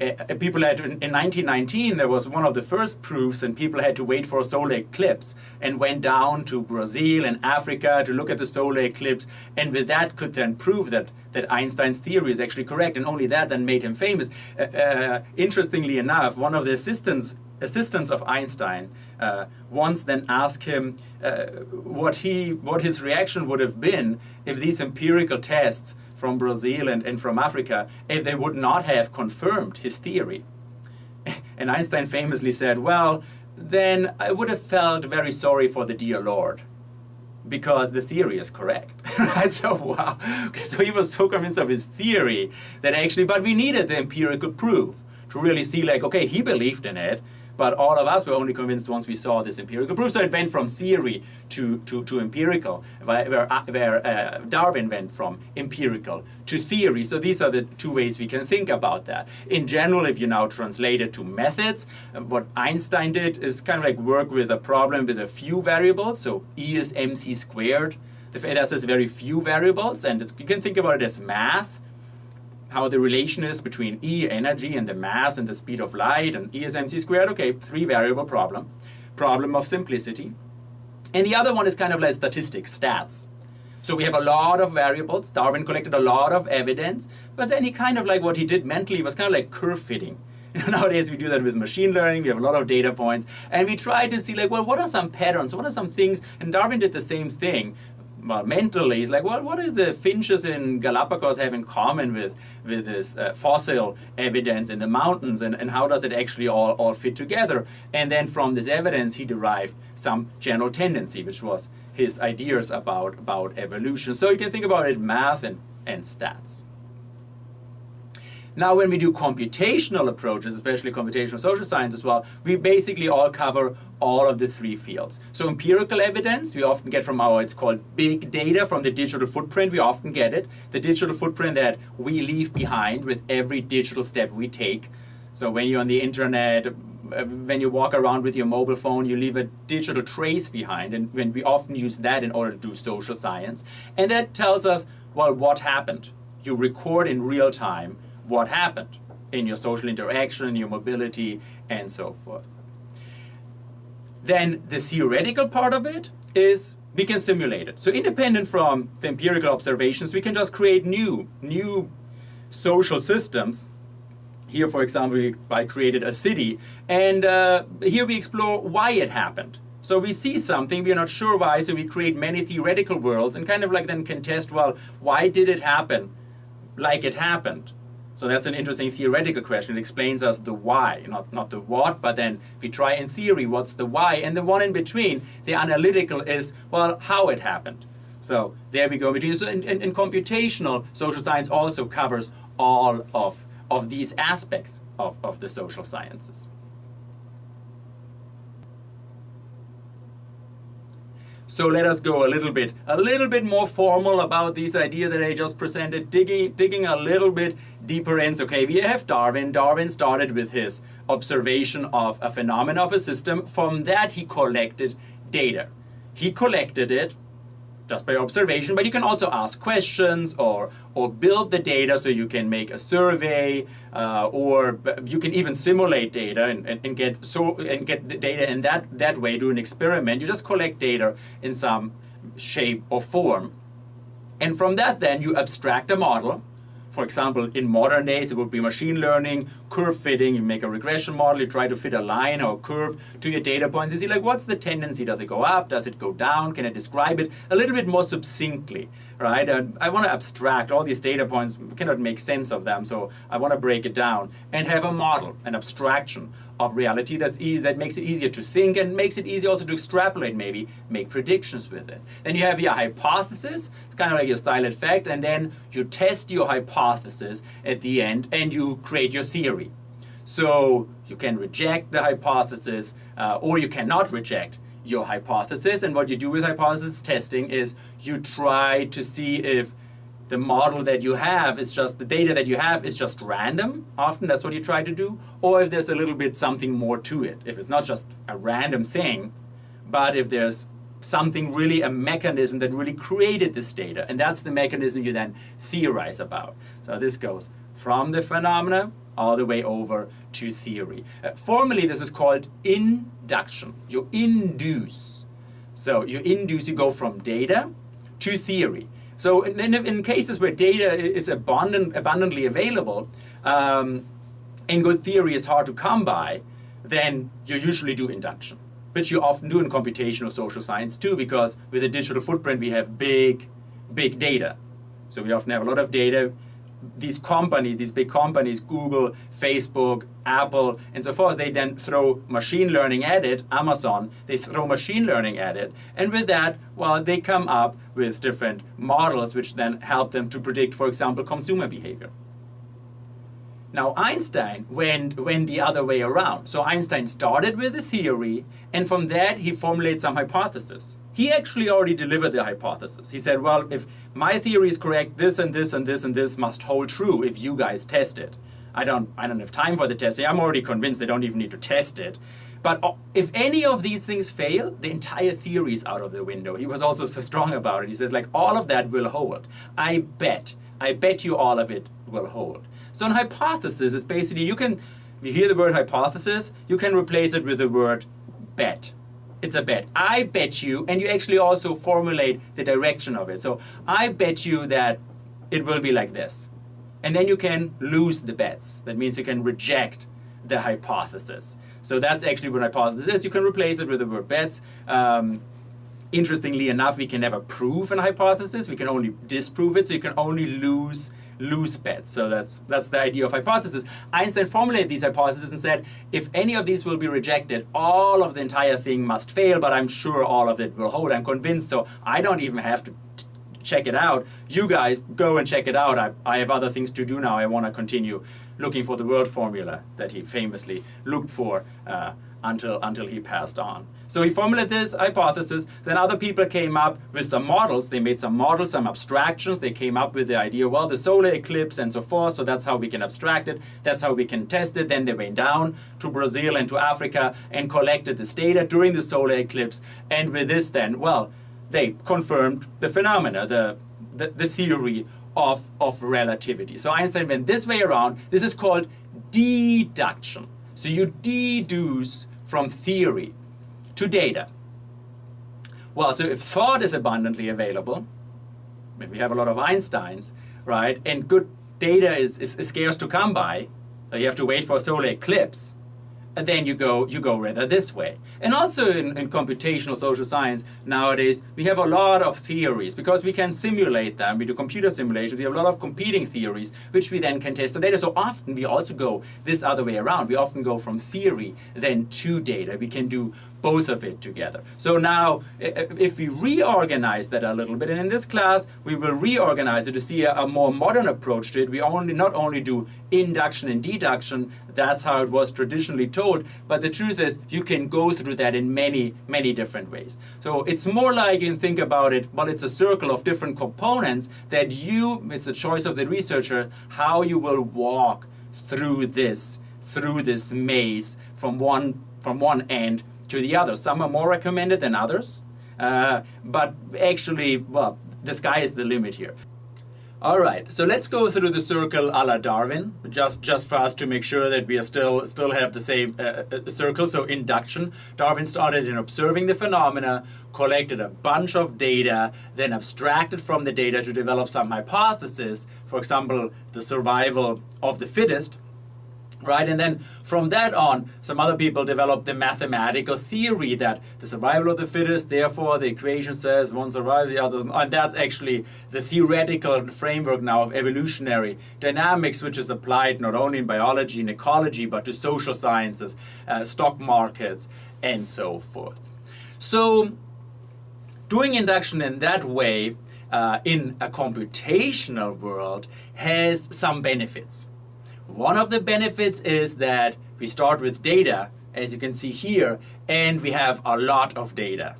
Uh, people had in, in 1919 there was one of the first proofs and people had to wait for a solar eclipse and went down to Brazil and Africa to look at the solar eclipse and with that could then prove that that Einstein's theory is actually correct and only that then made him famous. Uh, uh, interestingly enough, one of the assistants assistants of Einstein uh, once then asked him uh, what he what his reaction would have been if these empirical tests from Brazil and, and from Africa if they would not have confirmed his theory. And Einstein famously said, well, then I would have felt very sorry for the dear Lord because the theory is correct. right? So wow. Okay, so he was so convinced of his theory that actually, but we needed the empirical proof to really see like, okay, he believed in it, but all of us were only convinced once we saw this empirical proof. So it went from theory to, to, to empirical, where, uh, where uh, Darwin went from empirical to theory. So these are the two ways we can think about that. In general, if you now translate it to methods, uh, what Einstein did is kind of like work with a problem with a few variables. So E is mc squared. It has this very few variables, and you can think about it as math how the relation is between E, energy, and the mass and the speed of light, and E is mc squared. Okay, three variable problem. Problem of simplicity. And the other one is kind of like statistics, stats. So we have a lot of variables. Darwin collected a lot of evidence, but then he kind of like what he did mentally was kind of like curve fitting. Nowadays we do that with machine learning, we have a lot of data points, and we try to see like, well, what are some patterns, what are some things, and Darwin did the same thing, well, mentally, it's like, well, what do the finches in Galapagos have in common with, with this uh, fossil evidence in the mountains, and, and how does it actually all, all fit together? And then from this evidence, he derived some general tendency, which was his ideas about, about evolution. So you can think about it math and, and stats. Now when we do computational approaches, especially computational social science as well, we basically all cover all of the three fields. So empirical evidence, we often get from our, it's called big data from the digital footprint, we often get it. The digital footprint that we leave behind with every digital step we take. So when you're on the internet, when you walk around with your mobile phone, you leave a digital trace behind, and when we often use that in order to do social science. And that tells us, well, what happened? You record in real time what happened in your social interaction, your mobility, and so forth. Then the theoretical part of it is we can simulate it. So independent from the empirical observations, we can just create new, new social systems. Here, for example, I created a city, and uh, here we explore why it happened. So we see something, we're not sure why, so we create many theoretical worlds and kind of like then can test, well, why did it happen like it happened? So that's an interesting theoretical question. It explains us the why, not, not the what, but then we try in theory what's the why. And the one in between, the analytical is, well, how it happened. So there we go. So in, in, in computational, social science also covers all of, of these aspects of, of the social sciences. So let us go a little bit, a little bit more formal about this idea that I just presented, digging, digging a little bit deeper in. So, okay, we have Darwin. Darwin started with his observation of a phenomenon of a system. From that, he collected data. He collected it just by observation, but you can also ask questions or, or build the data so you can make a survey uh, or you can even simulate data and, and, and, get so and get the data in that, that way, do an experiment. You just collect data in some shape or form. And from that then you abstract a model. For example, in modern days it would be machine learning curve fitting, you make a regression model, you try to fit a line or a curve to your data points. You see like what's the tendency? Does it go up? Does it go down? Can I describe it a little bit more succinctly, right? And I want to abstract all these data points, we cannot make sense of them, so I want to break it down and have a model, an abstraction of reality that's easy, that makes it easier to think and makes it easy also to extrapolate maybe, make predictions with it. Then you have your hypothesis, it's kind of like your style effect, and then you test your hypothesis at the end and you create your theory. So you can reject the hypothesis uh, or you cannot reject your hypothesis and what you do with hypothesis testing is you try to see if the model that you have is just, the data that you have is just random, often that's what you try to do, or if there's a little bit something more to it. If it's not just a random thing, but if there's something really, a mechanism that really created this data, and that's the mechanism you then theorize about. So this goes from the phenomena all the way over to theory. Uh, formally, this is called induction. You induce. So you induce, you go from data to theory. So in, in, cases where data is abundant, abundantly available, um, and good theory is hard to come by, then you usually do induction. But you often do in computational social science too, because with a digital footprint we have big, big data. So we often have a lot of data these companies, these big companies, Google, Facebook, Apple, and so forth, they then throw machine learning at it, Amazon, they throw machine learning at it. And with that, well, they come up with different models which then help them to predict, for example, consumer behavior. Now Einstein went, went the other way around. So Einstein started with a theory, and from that he formulated some hypotheses. He actually already delivered the hypothesis. He said, well, if my theory is correct, this and this and this and this must hold true if you guys test it. I don't, I don't have time for the testing. I'm already convinced they don't even need to test it. But uh, if any of these things fail, the entire theory is out of the window. He was also so strong about it. He says, like, all of that will hold. I bet, I bet you all of it will hold. So an hypothesis is basically, you can, you hear the word hypothesis, you can replace it with the word bet. It's a bet. I bet you, and you actually also formulate the direction of it. So I bet you that it will be like this. And then you can lose the bets. That means you can reject the hypothesis. So that's actually what hypothesis is. You can replace it with the word bets. Um, interestingly enough, we can never prove an hypothesis. We can only disprove it. So you can only lose loose bets. So that's, that's the idea of hypothesis. Einstein formulated these hypotheses and said, if any of these will be rejected, all of the entire thing must fail, but I'm sure all of it will hold. I'm convinced, so I don't even have to check it out. You guys go and check it out. I, I have other things to do now. I want to continue looking for the world formula that he famously looked for uh, until, until he passed on. So he formulated this hypothesis, then other people came up with some models, they made some models, some abstractions, they came up with the idea, well, the solar eclipse and so forth, so that's how we can abstract it, that's how we can test it. Then they went down to Brazil and to Africa and collected this data during the solar eclipse, and with this then, well, they confirmed the phenomena, the, the, the theory of, of relativity. So Einstein went this way around, this is called deduction. So you deduce from theory to data. Well, so if thought is abundantly available, if we have a lot of Einsteins, right, and good data is, is, is scarce to come by, so you have to wait for a solar eclipse, then you go you go rather this way. And also in, in, computational social science nowadays we have a lot of theories because we can simulate them. We do computer simulations. We have a lot of competing theories which we then can test the data. So often we also go this other way around. We often go from theory then to data. We can do both of it together. So now, if we reorganize that a little bit, and in this class, we will reorganize it to see a, a, more modern approach to it. We only not only do induction and deduction, that's how it was traditionally told, but the truth is you can go through that in many, many different ways. So it's more like you think about it, well, it's a circle of different components that you, it's a choice of the researcher, how you will walk through this, through this maze from one, from one end to the other. Some are more recommended than others, uh, but actually, well, the sky is the limit here. All right, so let's go through the circle a la Darwin, just, just for us to make sure that we are still, still have the same uh, uh, circle. So induction, Darwin started in observing the phenomena, collected a bunch of data, then abstracted from the data to develop some hypothesis. For example, the survival of the fittest. Right? And then from that on, some other people developed the mathematical theory that the survival of the fittest, therefore the equation says one survives, the other And that's actually the theoretical framework now of evolutionary dynamics, which is applied not only in biology and ecology, but to social sciences, uh, stock markets, and so forth. So doing induction in that way uh, in a computational world has some benefits. One of the benefits is that we start with data, as you can see here, and we have a lot of data.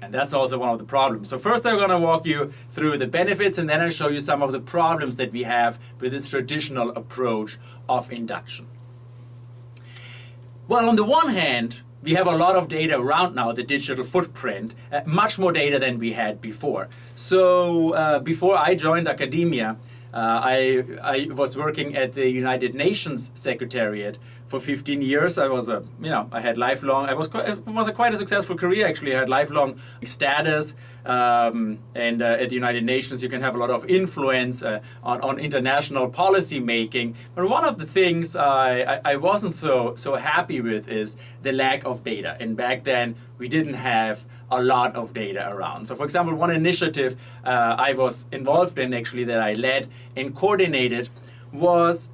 And that's also one of the problems. So first I'm going to walk you through the benefits and then I'll show you some of the problems that we have with this traditional approach of induction. Well, on the one hand, we have a lot of data around now, the digital footprint, uh, much more data than we had before. So uh, before I joined academia, uh, I, I was working at the United Nations Secretariat for 15 years. I was a, you know, I had lifelong, I was quite, it was a quite a successful career actually. I had lifelong status um, and uh, at the United Nations you can have a lot of influence uh, on, on international policy making. But one of the things I, I, I wasn't so, so happy with is the lack of data. And back then we didn't have a lot of data around. So for example, one initiative uh, I was involved in actually that I led and coordinated was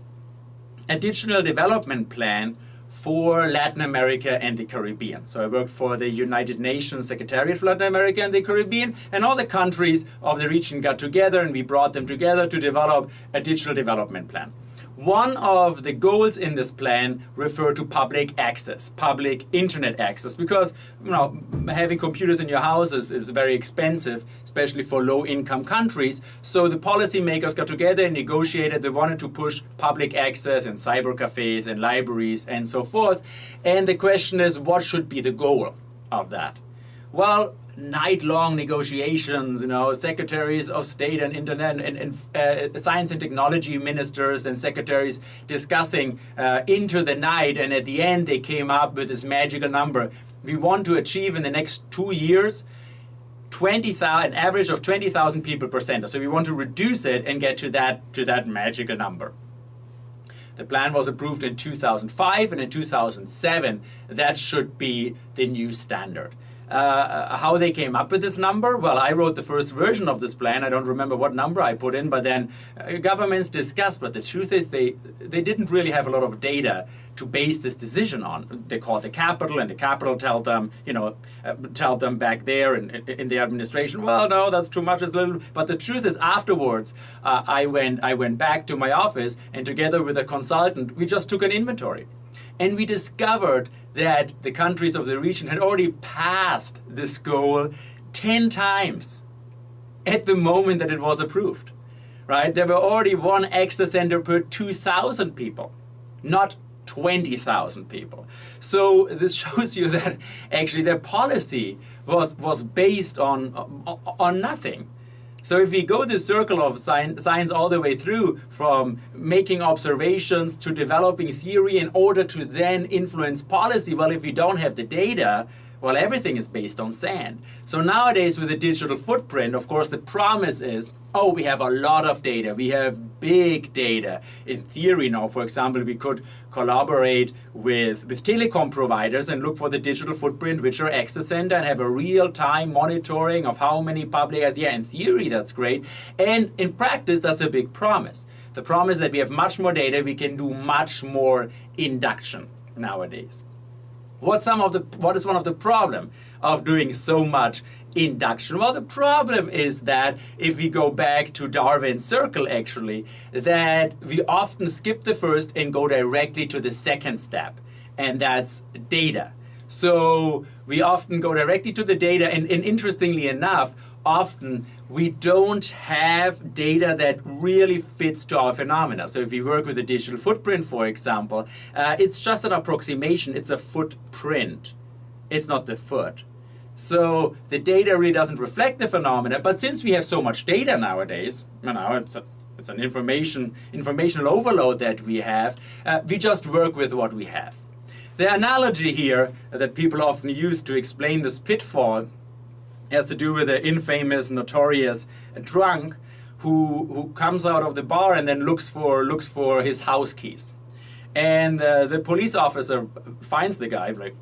a digital development plan for Latin America and the Caribbean. So I worked for the United Nations Secretariat for Latin America and the Caribbean, and all the countries of the region got together and we brought them together to develop a digital development plan. One of the goals in this plan refer to public access, public internet access, because you know having computers in your houses is very expensive, especially for low-income countries. So the policymakers got together and negotiated. They wanted to push public access in cyber cafes and libraries and so forth. And the question is, what should be the goal of that? Well, night-long negotiations, you know, secretaries of state and internet and, and uh, science and technology ministers and secretaries discussing uh, into the night and at the end they came up with this magical number. We want to achieve in the next two years 20,000, an average of 20,000 people per center. So we want to reduce it and get to that, to that magical number. The plan was approved in 2005 and in 2007 that should be the new standard. Uh, how they came up with this number? Well, I wrote the first version of this plan. I don't remember what number I put in, but then uh, governments discussed. But the truth is, they they didn't really have a lot of data to base this decision on. They called the capital, and the capital told them, you know, uh, told them back there in, in the administration, well, no, that's too much. It's little. But the truth is, afterwards, uh, I went I went back to my office, and together with a consultant, we just took an inventory. And we discovered that the countries of the region had already passed this goal 10 times at the moment that it was approved. Right? There were already one access center per 2,000 people, not 20,000 people. So this shows you that actually their policy was, was based on, on nothing. So if we go the circle of science all the way through from making observations to developing theory in order to then influence policy, well, if we don't have the data, well, everything is based on sand. So nowadays with the digital footprint, of course, the promise is, oh, we have a lot of data. We have big data. In theory now, for example, we could collaborate with, with telecom providers and look for the digital footprint, which are access center, and have a real-time monitoring of how many public, yeah, in theory, that's great. And in practice, that's a big promise. The promise that we have much more data, we can do much more induction nowadays. What's some of the what is one of the problem of doing so much induction? Well, the problem is that if we go back to Darwin's circle actually, that we often skip the first and go directly to the second step, and that's data. So we often go directly to the data and, and, interestingly enough, often we don't have data that really fits to our phenomena. So if we work with a digital footprint, for example, uh, it's just an approximation, it's a footprint. It's not the foot. So the data really doesn't reflect the phenomena, but since we have so much data nowadays, you know, it's a it's an information informational overload that we have. Uh, we just work with what we have. The analogy here that people often use to explain this pitfall has to do with the infamous, notorious drunk who, who comes out of the bar and then looks for, looks for his house keys. And uh, the police officer finds the guy, like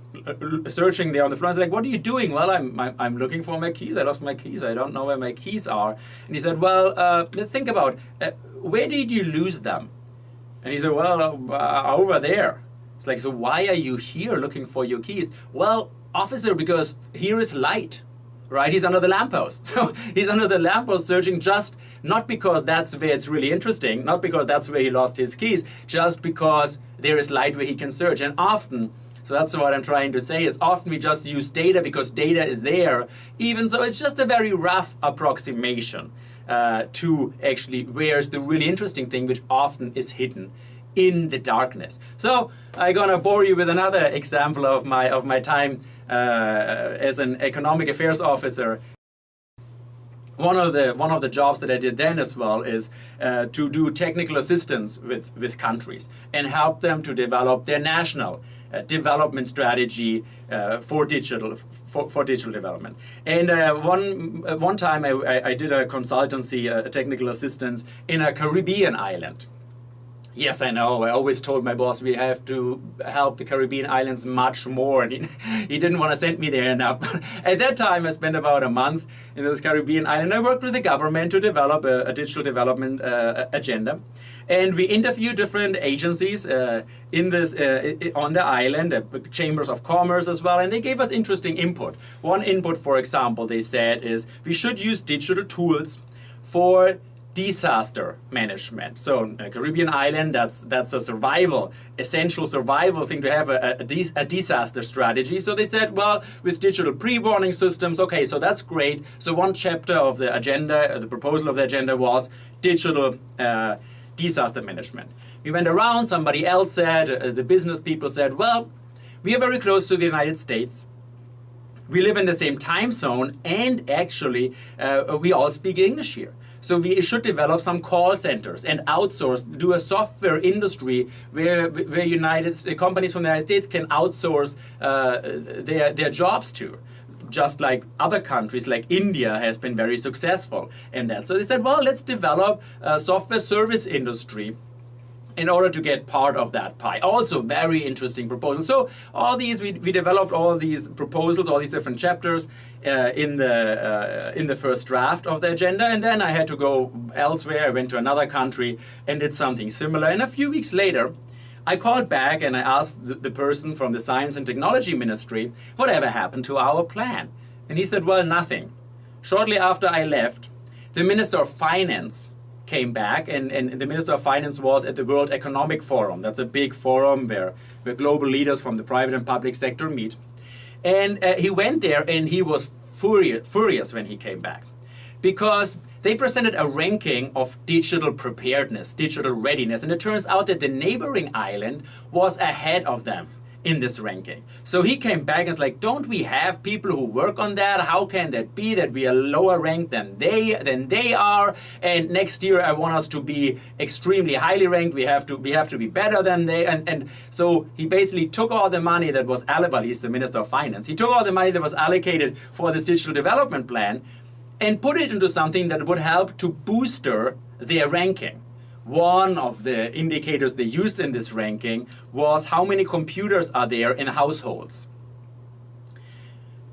searching there on the floor. He's like, "What are you doing?" Well, I'm I'm looking for my keys. I lost my keys. I don't know where my keys are. And he said, "Well, uh, let's think about uh, where did you lose them?" And he said, "Well, uh, over there." It's like, so why are you here looking for your keys? Well, officer, because here is light right? He's under the lamppost. So he's under the lamppost searching just not because that's where it's really interesting, not because that's where he lost his keys, just because there is light where he can search. And often, so that's what I'm trying to say is often we just use data because data is there, even so it's just a very rough approximation uh, to actually where's the really interesting thing, which often is hidden in the darkness. So I'm gonna bore you with another example of my of my time as an economic affairs officer one of the one of the jobs that I did then as well is uh, to do technical assistance with with countries and help them to develop their national uh, development strategy uh, for digital for, for digital development. And uh, one uh, one time I, I, did a consultancy, uh, technical assistance in a Caribbean island. Yes, I know. I always told my boss we have to help the Caribbean islands much more, and he, he didn't want to send me there enough. At that time, I spent about a month in those Caribbean islands. I worked with the government to develop a, a digital development uh, agenda, and we interviewed different agencies uh, in this uh, on the island, uh, chambers of commerce as well, and they gave us interesting input. One input, for example, they said is we should use digital tools for disaster management. So a Caribbean island, that's that's a survival, essential survival thing to have a, a, a, disaster strategy. So they said, well, with digital pre-warning systems, okay, so that's great. So one chapter of the agenda, uh, the proposal of the agenda was digital uh, disaster management. We went around, somebody else said, uh, the business people said, well, we are very close to the United States. We live in the same time zone and actually uh, we all speak English here. So we should develop some call centers and outsource, do a software industry where, where United companies from the United States can outsource uh, their, their jobs to just like other countries like India has been very successful in that. So they said, well, let's develop a software service industry in order to get part of that pie. Also very interesting proposal. So all these, we, we developed all these proposals, all these different chapters uh, in, the, uh, in the first draft of the agenda and then I had to go elsewhere, I went to another country and did something similar. And a few weeks later, I called back and I asked the, the person from the Science and Technology Ministry, whatever happened to our plan? And he said, well, nothing. Shortly after I left, the Minister of Finance came back and, and the Minister of Finance was at the World Economic Forum. That's a big forum where, where global leaders from the private and public sector meet. And uh, he went there and he was furious, furious when he came back because they presented a ranking of digital preparedness, digital readiness, and it turns out that the neighboring island was ahead of them in this ranking. So he came back and was like, don't we have people who work on that? How can that be that we are lower ranked than they than they are? And next year I want us to be extremely highly ranked. We have to we have to be better than they and, and so he basically took all the money that was allocated, he's the Minister of Finance, he took all the money that was allocated for this digital development plan and put it into something that would help to booster their ranking. One of the indicators they used in this ranking was how many computers are there in households.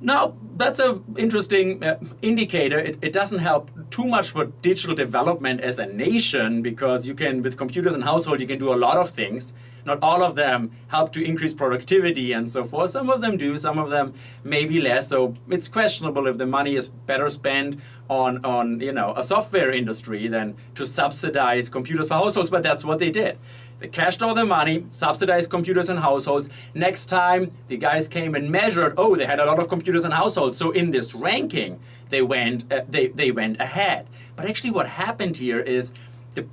Now, that's an interesting uh, indicator. It, it, doesn't help too much for digital development as a nation because you can, with computers in household, you can do a lot of things. Not all of them help to increase productivity and so forth. Some of them do, some of them maybe less. So it's questionable if the money is better spent on, on you know, a software industry than to subsidize computers for households, but that's what they did. They cashed all the money, subsidized computers and households. Next time, the guys came and measured, oh, they had a lot of computers and households. So in this ranking, they went, uh, they, they went ahead. But actually what happened here is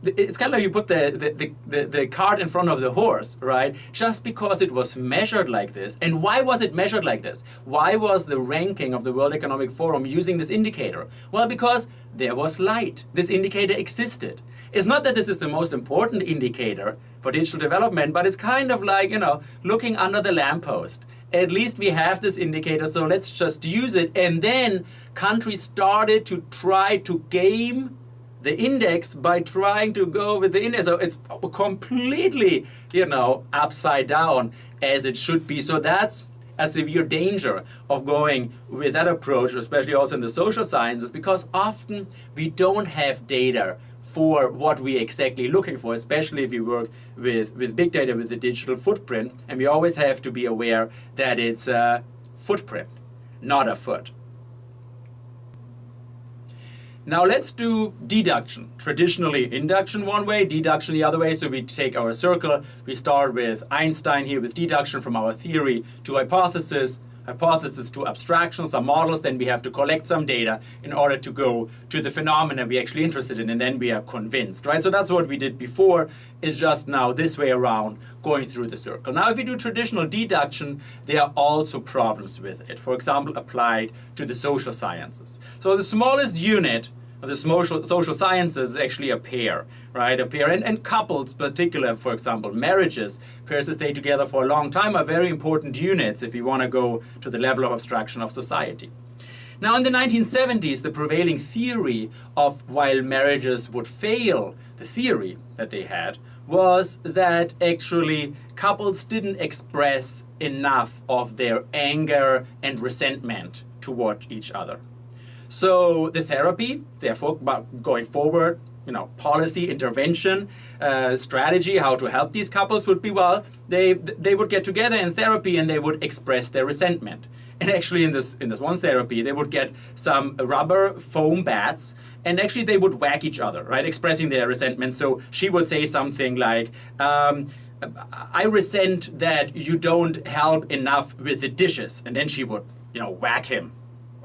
it's kind of like you put the, the, the, the, cart in front of the horse, right? Just because it was measured like this. And why was it measured like this? Why was the ranking of the World Economic Forum using this indicator? Well, because there was light. This indicator existed. It's not that this is the most important indicator for digital development, but it's kind of like, you know, looking under the lamppost. At least we have this indicator, so let's just use it. And then countries started to try to game the index by trying to go with the index. So it's completely, you know, upside down as it should be. So that's a severe danger of going with that approach, especially also in the social sciences, because often we don't have data for what we're exactly looking for, especially if you work with, with big data with the digital footprint. And we always have to be aware that it's a footprint, not a foot. Now let's do deduction. Traditionally induction one way, deduction the other way. So we take our circle, we start with Einstein here with deduction from our theory to hypothesis, hypothesis to abstraction, some models, then we have to collect some data in order to go to the phenomena we're actually interested in, and then we are convinced, right? So that's what we did before, is just now this way around, going through the circle. Now, if we do traditional deduction, there are also problems with it. For example, applied to the social sciences. So the smallest unit the social, social sciences actually a pair, right? A pair, and, and couples, particular, for example, marriages, pairs that stay together for a long time are very important units if you want to go to the level of abstraction of society. Now, in the 1970s, the prevailing theory of while marriages would fail, the theory that they had, was that actually couples didn't express enough of their anger and resentment toward each other. So the therapy, therefore, going forward, you know, policy, intervention, uh, strategy, how to help these couples would be, well, they, they would get together in therapy and they would express their resentment. And actually in this, in this one therapy, they would get some rubber foam bats and actually they would whack each other, right, expressing their resentment. So she would say something like, um, I resent that you don't help enough with the dishes. And then she would, you know, whack him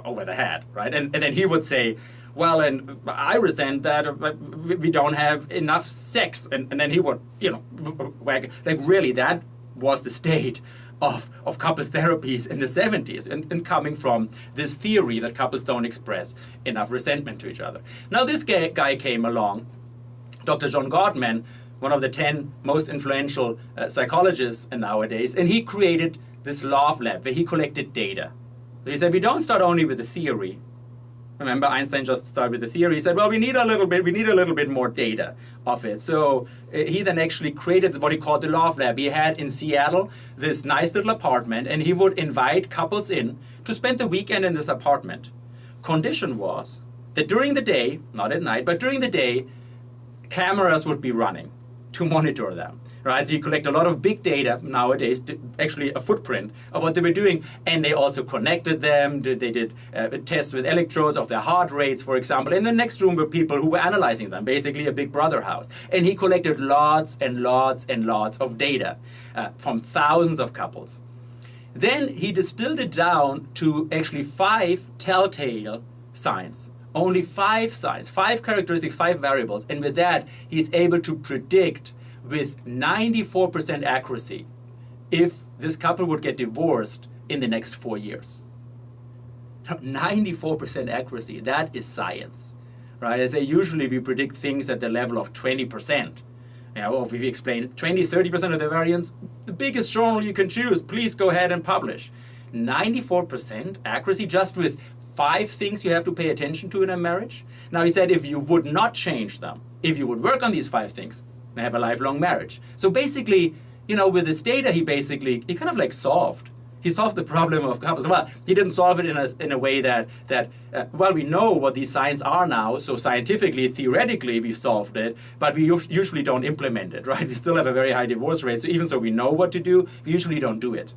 over the head, right? And, and then he would say, well, and I resent that uh, we don't have enough sex. And, and then he would, you know, wag. like really that was the state of, of couples therapies in the 70s and, and coming from this theory that couples don't express enough resentment to each other. Now this guy, guy came along, Dr. John Gottman, one of the 10 most influential uh, psychologists nowadays, and he created this love lab where he collected data. He said, we don't start only with the theory. Remember, Einstein just started with the theory. He said, well, we need a little bit, we need a little bit more data of it. So uh, he then actually created what he called the Love Lab. He had in Seattle this nice little apartment, and he would invite couples in to spend the weekend in this apartment. Condition was that during the day, not at night, but during the day, cameras would be running to monitor them right? So you collect a lot of big data nowadays, actually a footprint of what they were doing, and they also connected them. They did uh, tests with electrodes of their heart rates, for example. In the next room were people who were analyzing them, basically a big brother house. And he collected lots and lots and lots of data uh, from thousands of couples. Then he distilled it down to actually five telltale signs only five signs, five characteristics, five variables, and with that, he's able to predict with 94% accuracy if this couple would get divorced in the next four years. 94% accuracy, that is science, right? I say usually we predict things at the level of 20%. You know, if we explain 20, 30% of the variance, the biggest journal you can choose, please go ahead and publish. 94% accuracy just with five things you have to pay attention to in a marriage. Now he said if you would not change them, if you would work on these five things, and have a lifelong marriage. So basically, you know, with this data, he basically, he kind of like solved. He solved the problem of couples. Well, he didn't solve it in a, in a way that, that uh, well, we know what these signs are now, so scientifically, theoretically, we solved it, but we usually don't implement it, right? We still have a very high divorce rate, so even so we know what to do, we usually don't do it.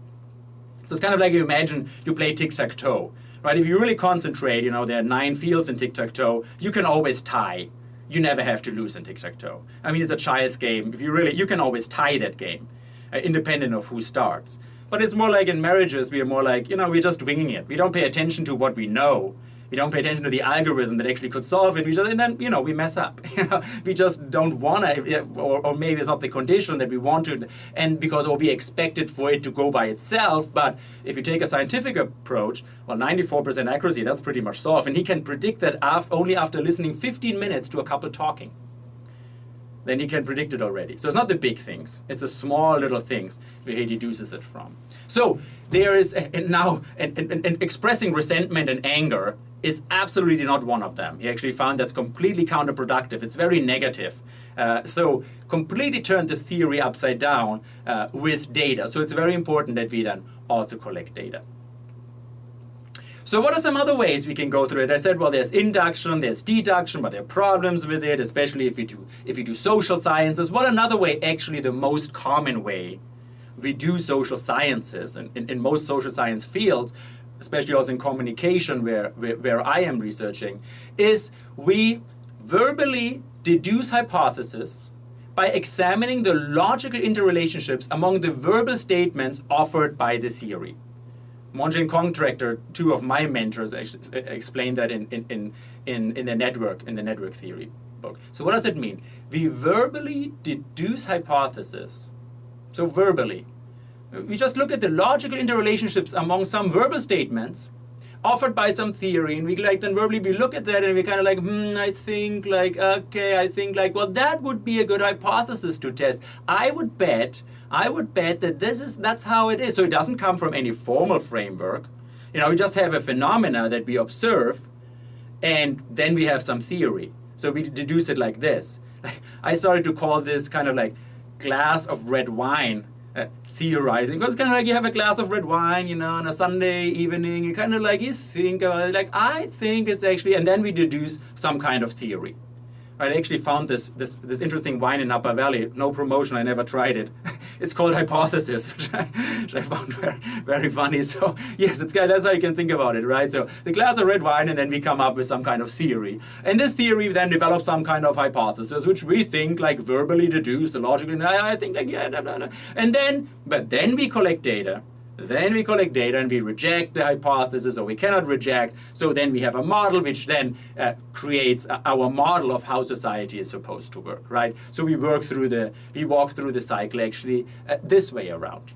So it's kind of like you imagine you play tic-tac-toe, right? If you really concentrate, you know, there are nine fields in tic-tac-toe, you can always tie you never have to lose in tic-tac-toe. I mean, it's a child's game. If you really, you can always tie that game, uh, independent of who starts. But it's more like in marriages, we are more like, you know, we're just winging it. We don't pay attention to what we know. We don't pay attention to the algorithm that actually could solve it. We just, and then, you know, we mess up. we just don't want to, or, or maybe it's not the condition that we want to, and because, or we expect it for it to go by itself. But if you take a scientific approach, well, 94% accuracy, that's pretty much solved. And he can predict that after, only after listening 15 minutes to a couple talking then he can predict it already. So it's not the big things, it's the small little things where he deduces it from. So there is and now and, and, and expressing resentment and anger is absolutely not one of them. He actually found that's completely counterproductive. It's very negative. Uh, so completely turned this theory upside down uh, with data. So it's very important that we then also collect data. So what are some other ways we can go through it? I said, well, there's induction, there's deduction, but there are problems with it, especially if you do if you do social sciences. What another way, actually the most common way we do social sciences and in, in most social science fields, especially also in communication where, where, where I am researching, is we verbally deduce hypotheses by examining the logical interrelationships among the verbal statements offered by the theory. Monge and Contractor, two of my mentors, explained that in, in, in, in, the network, in the network theory book. So what does it mean? We verbally deduce hypotheses. So verbally. We just look at the logical interrelationships among some verbal statements offered by some theory and we like then verbally we look at that and we kind of like hmm I think like okay I think like well that would be a good hypothesis to test. I would bet I would bet that this is that's how it is. So it doesn't come from any formal framework. You know we just have a phenomena that we observe and then we have some theory. So we deduce it like this. I started to call this kind of like glass of red wine theorizing because kind of like you have a glass of red wine you know on a sunday evening you kind of like you think about it like i think it's actually and then we deduce some kind of theory I actually found this, this, this interesting wine in Napa Valley. No promotion, I never tried it. it's called Hypothesis, which I, which I found very, very funny. So yes, it's that's how you can think about it, right? So the glass of red wine, and then we come up with some kind of theory. And this theory then develops some kind of hypothesis, which we think like verbally deduce the logic. And I, I think like, yeah. And then, but then we collect data then we collect data and we reject the hypothesis or we cannot reject. So then we have a model which then uh, creates our model of how society is supposed to work, right? So we work through the, we walk through the cycle actually uh, this way around.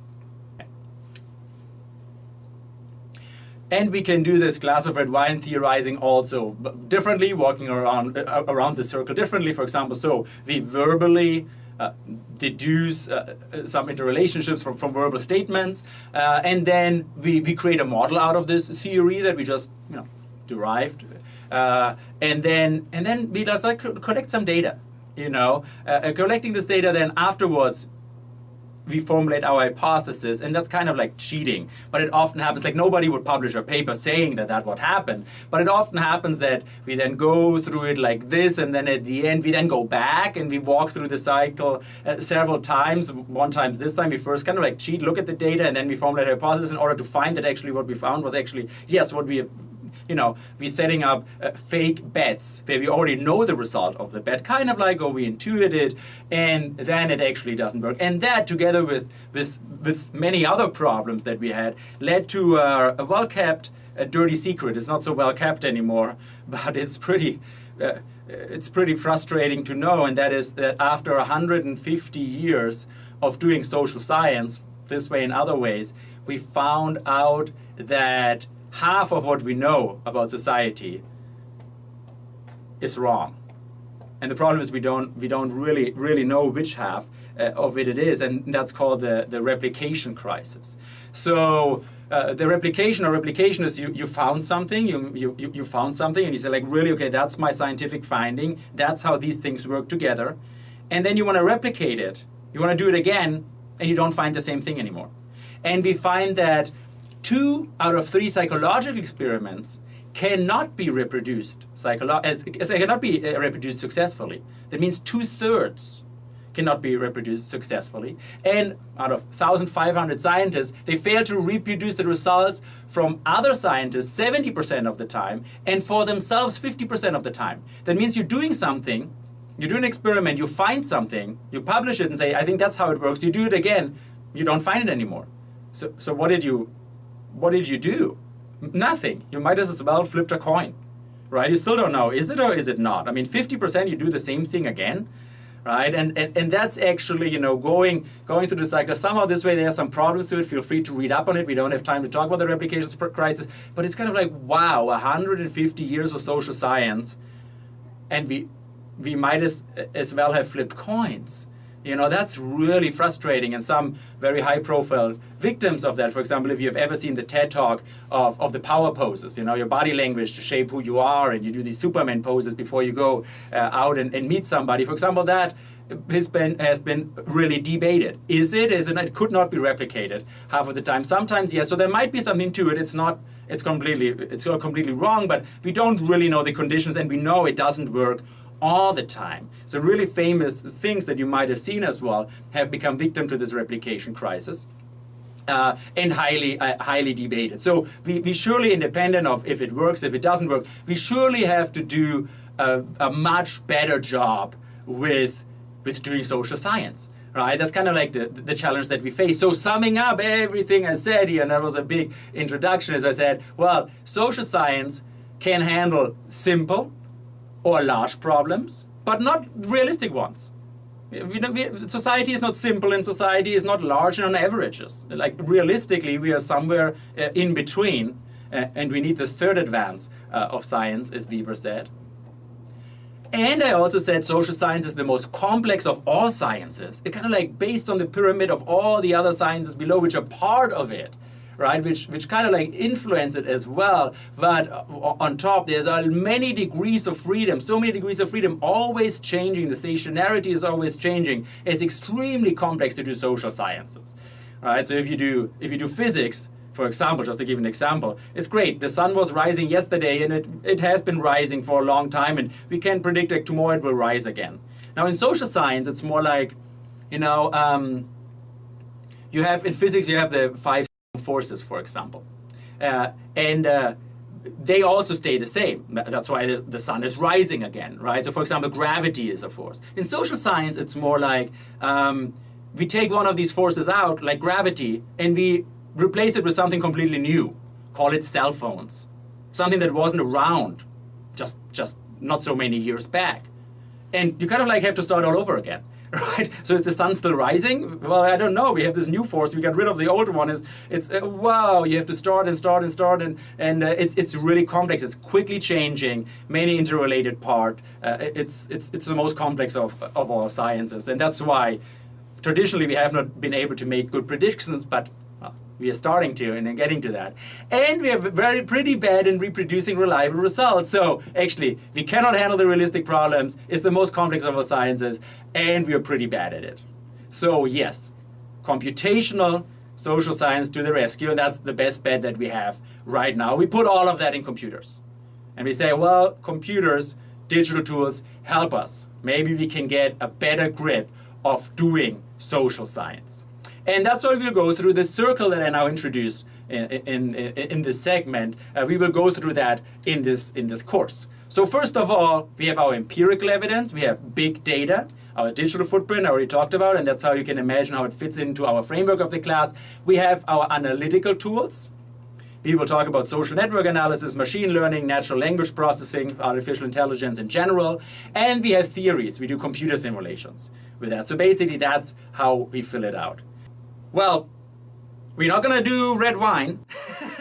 And we can do this glass of red wine theorizing also differently, walking around, uh, around the circle differently, for example. So we verbally uh, deduce uh, some interrelationships from, from verbal statements, uh, and then we, we create a model out of this theory that we just you know derived, uh, and then and then we just like collect some data, you know, uh, collecting this data. Then afterwards, we formulate our hypothesis, and that's kind of like cheating. But it often happens, like nobody would publish a paper saying that that's what happened. But it often happens that we then go through it like this, and then at the end, we then go back and we walk through the cycle uh, several times. One time this time, we first kind of like cheat, look at the data, and then we formulate a hypothesis in order to find that actually what we found was actually, yes, what we you know, we're setting up uh, fake bets where we already know the result of the bet, kind of like, oh, we intuit it, and then it actually doesn't work. And that, together with, with, with many other problems that we had, led to uh, a well-kept a dirty secret. It's not so well kept anymore, but it's pretty, uh, it's pretty frustrating to know, and that is that after 150 years of doing social science, this way and other ways, we found out that half of what we know about society is wrong. And the problem is we don't, we don't really, really know which half uh, of it it is, and that's called the, the replication crisis. So uh, the replication or replication is you, you found something, you, you, you found something, and you say like, really, okay, that's my scientific finding, that's how these things work together. And then you want to replicate it, you want to do it again, and you don't find the same thing anymore. And we find that two out of three psychological experiments cannot be reproduced as, as they cannot be uh, reproduced successfully. That means two-thirds cannot be reproduced successfully. And out of 1,500 scientists, they fail to reproduce the results from other scientists 70% of the time and for themselves 50% of the time. That means you're doing something, you do an experiment, you find something, you publish it and say, I think that's how it works. You do it again, you don't find it anymore. So, so what did you what did you do? Nothing. You might as well flipped a coin, right? You still don't know, is it or is it not? I mean, 50% you do the same thing again, right? And, and, and that's actually, you know, going, going through the cycle. Somehow this way there are some problems to it. Feel free to read up on it. We don't have time to talk about the replication crisis, but it's kind of like, wow, 150 years of social science, and we, we might as, as well have flipped coins You know, that's really frustrating and some very high profile victims of that. For example, if you've ever seen the TED talk of, of the power poses, you know, your body language to shape who you are and you do these Superman poses before you go uh, out and, and meet somebody. For example, that has been, has been really debated. Is it? Is it? It could not be replicated half of the time. Sometimes yes. So there might be something to it. It's not. It's completely. It's not completely wrong. But we don't really know the conditions, and we know it doesn't work all the time. So really famous things that you might have seen as well have become victim to this replication crisis. Uh, and highly uh, highly debated. So we, we surely, independent of if it works, if it doesn't work, we surely have to do a, a much better job with with doing social science. Right, that's kind of like the, the challenge that we face. So summing up everything I said here, and that was a big introduction, as I said, well, social science can handle simple or large problems, but not realistic ones. We, we, society is not simple and society is not large and on averages. Like realistically, we are somewhere uh, in between uh, and we need this third advance uh, of science, as Weaver said. And I also said social science is the most complex of all sciences. It kind of like based on the pyramid of all the other sciences below, which are part of it right? Which which kind of like influence it as well. But on top, there's many degrees of freedom, so many degrees of freedom, always changing. The stationarity is always changing. It's extremely complex to do social sciences, right? So if you do if you do physics, for example, just to give an example, it's great. The sun was rising yesterday and it, it has been rising for a long time and we can predict that tomorrow it will rise again. Now in social science, it's more like, you know, um, you have in physics, you have the five forces, for example. Uh, and uh, they also stay the same. That's why the, sun is rising again, right? So for example, gravity is a force. In social science, it's more like um, we take one of these forces out, like gravity, and we replace it with something completely new. Call it cell phones. Something that wasn't around just, just not so many years back. And you kind of like have to start all over again. right? So is the sun still rising? Well, I don't know. We have this new force. We got rid of the old one. It's, it's uh, wow. You have to start and start and start, and and uh, it's it's really complex. It's quickly changing, many interrelated part. Uh, it's it's it's the most complex of of all sciences, and that's why traditionally we have not been able to make good predictions, but we are starting to and getting to that. And we are very pretty bad in reproducing reliable results. So actually, we cannot handle the realistic problems. It's the most complex of all sciences, and we are pretty bad at it. So yes, computational social science to the rescue, and that's the best bet that we have right now. We put all of that in computers. And we say, well, computers, digital tools help us. Maybe we can get a better grip of doing social science. And that's why we'll go through the circle that I now introduced in, in, in this segment. Uh, we will go through that in this, in this course. So first of all, we have our empirical evidence, we have big data, our digital footprint I already talked about, and that's how you can imagine how it fits into our framework of the class. We have our analytical tools. We will talk about social network analysis, machine learning, natural language processing, artificial intelligence in general, and we have theories. We do computer simulations with that. So basically that's how we fill it out. Well, we're not gonna do red wine,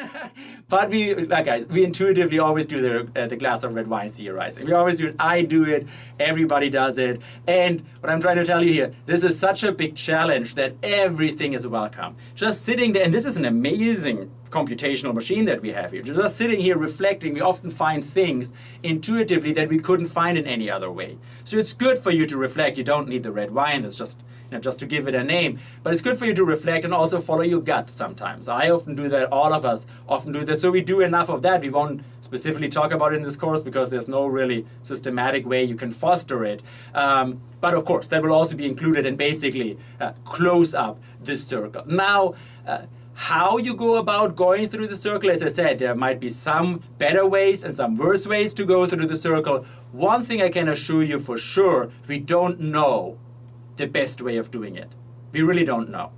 but we, like guys, we intuitively always do the, uh, the glass of red wine theorizing. We always do it, I do it, everybody does it. And what I'm trying to tell you here, this is such a big challenge that everything is welcome. Just sitting there, and this is an amazing computational machine that we have here. Just sitting here reflecting, we often find things intuitively that we couldn't find in any other way. So it's good for you to reflect. You don't need the red wine, that's just you know, just to give it a name. But it's good for you to reflect and also follow your gut sometimes. I often do that, all of us often do that. So we do enough of that. We won't specifically talk about it in this course because there's no really systematic way you can foster it. Um, but of course, that will also be included and basically uh, close up this circle. Now, uh, how you go about going through the circle, as I said, there might be some better ways and some worse ways to go through the circle. One thing I can assure you for sure, we don't know the best way of doing it. We really don't know.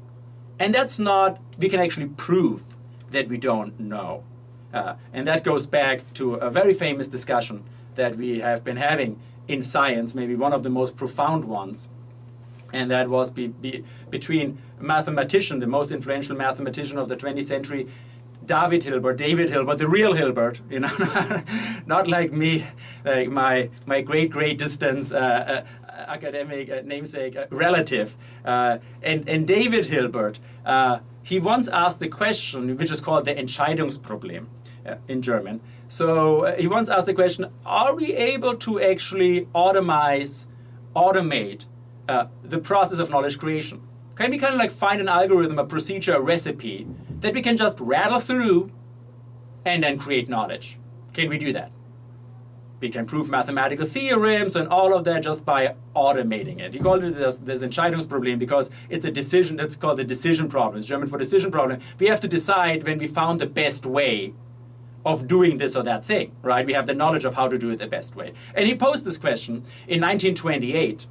And that's not, we can actually prove that we don't know. Uh, and that goes back to a very famous discussion that we have been having in science, maybe one of the most profound ones. And that was be, be, between mathematician, the most influential mathematician of the 20th century, David Hilbert, David Hilbert, the real Hilbert, you know, not like me, like my my great great distance uh, uh, academic namesake relative. Uh, and, and David Hilbert, uh, he once asked the question, which is called the Entscheidungsproblem uh, in German. So he once asked the question, are we able to actually automize, automate the process of knowledge creation? Can we kind of like find an algorithm, a procedure, a recipe that we can just rattle through and then create knowledge? Can we do that? We can prove mathematical theorems and all of that just by automating it. You call it this Entscheidungsproblem because it's a decision, that's called the decision problem. It's German for decision problem. We have to decide when we found the best way of doing this or that thing, right? We have the knowledge of how to do it the best way. And he posed this question in 1928.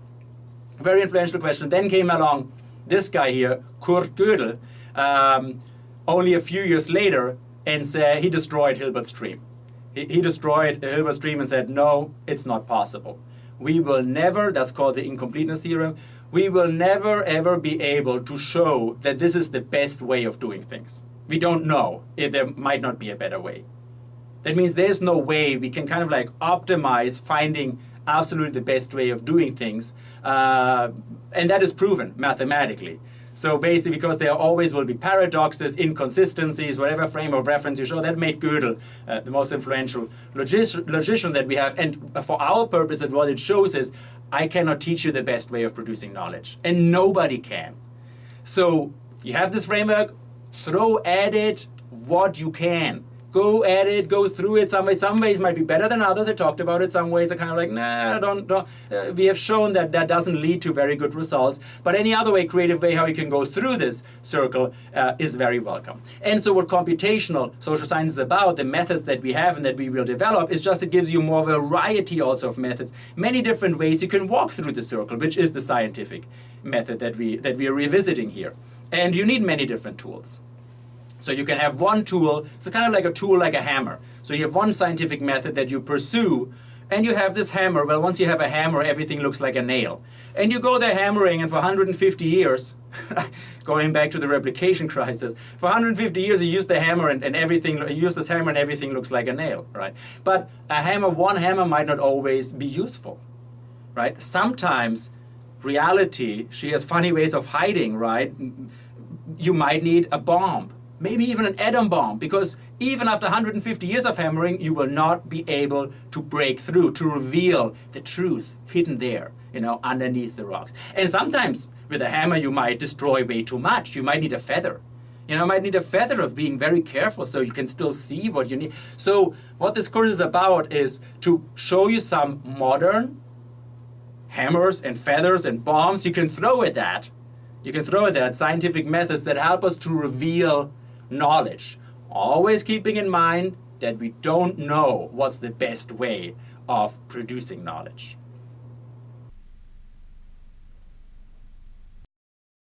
Very influential question. Then came along this guy here, Kurt Gödel, um, only a few years later, and said he destroyed Hilbert's dream. He, destroyed Hilbert's dream and said, no, it's not possible. We will never, that's called the incompleteness theorem, we will never ever be able to show that this is the best way of doing things. We don't know if there might not be a better way. That means there's no way we can kind of like optimize finding absolutely the best way of doing things. Uh, and that is proven mathematically. So basically, because there always will be paradoxes, inconsistencies, whatever frame of reference you show, that made Gödel uh, the most influential logician that we have. And for our purpose, what it shows is, I cannot teach you the best way of producing knowledge. And nobody can. So you have this framework, throw at it what you can go at it, go through it. Some ways, some ways might be better than others. I talked about it. Some ways are kind of like, nah, don't, don't. Uh, we have shown that that doesn't lead to very good results. But any other way, creative way, how you can go through this circle uh, is very welcome. And so what computational social science is about, the methods that we have and that we will develop, is just it gives you more variety also of methods, many different ways you can walk through the circle, which is the scientific method that we, that we are revisiting here. And you need many different tools. So you can have one tool, it's kind of like a tool like a hammer. So you have one scientific method that you pursue, and you have this hammer. Well, once you have a hammer, everything looks like a nail. And you go there hammering, and for 150 years, going back to the replication crisis, for 150 years you use the hammer and, and everything, you use this hammer and everything looks like a nail, right? But a hammer, one hammer might not always be useful, right? Sometimes reality, she has funny ways of hiding, right? You might need a bomb maybe even an atom bomb, because even after 150 years of hammering, you will not be able to break through, to reveal the truth hidden there, you know, underneath the rocks. And sometimes with a hammer, you might destroy way too much. You might need a feather. You know, might need a feather of being very careful so you can still see what you need. So what this course is about is to show you some modern hammers and feathers and bombs you can throw at that. You can throw at that scientific methods that help us to reveal knowledge. Always keeping in mind that we don't know what's the best way of producing knowledge.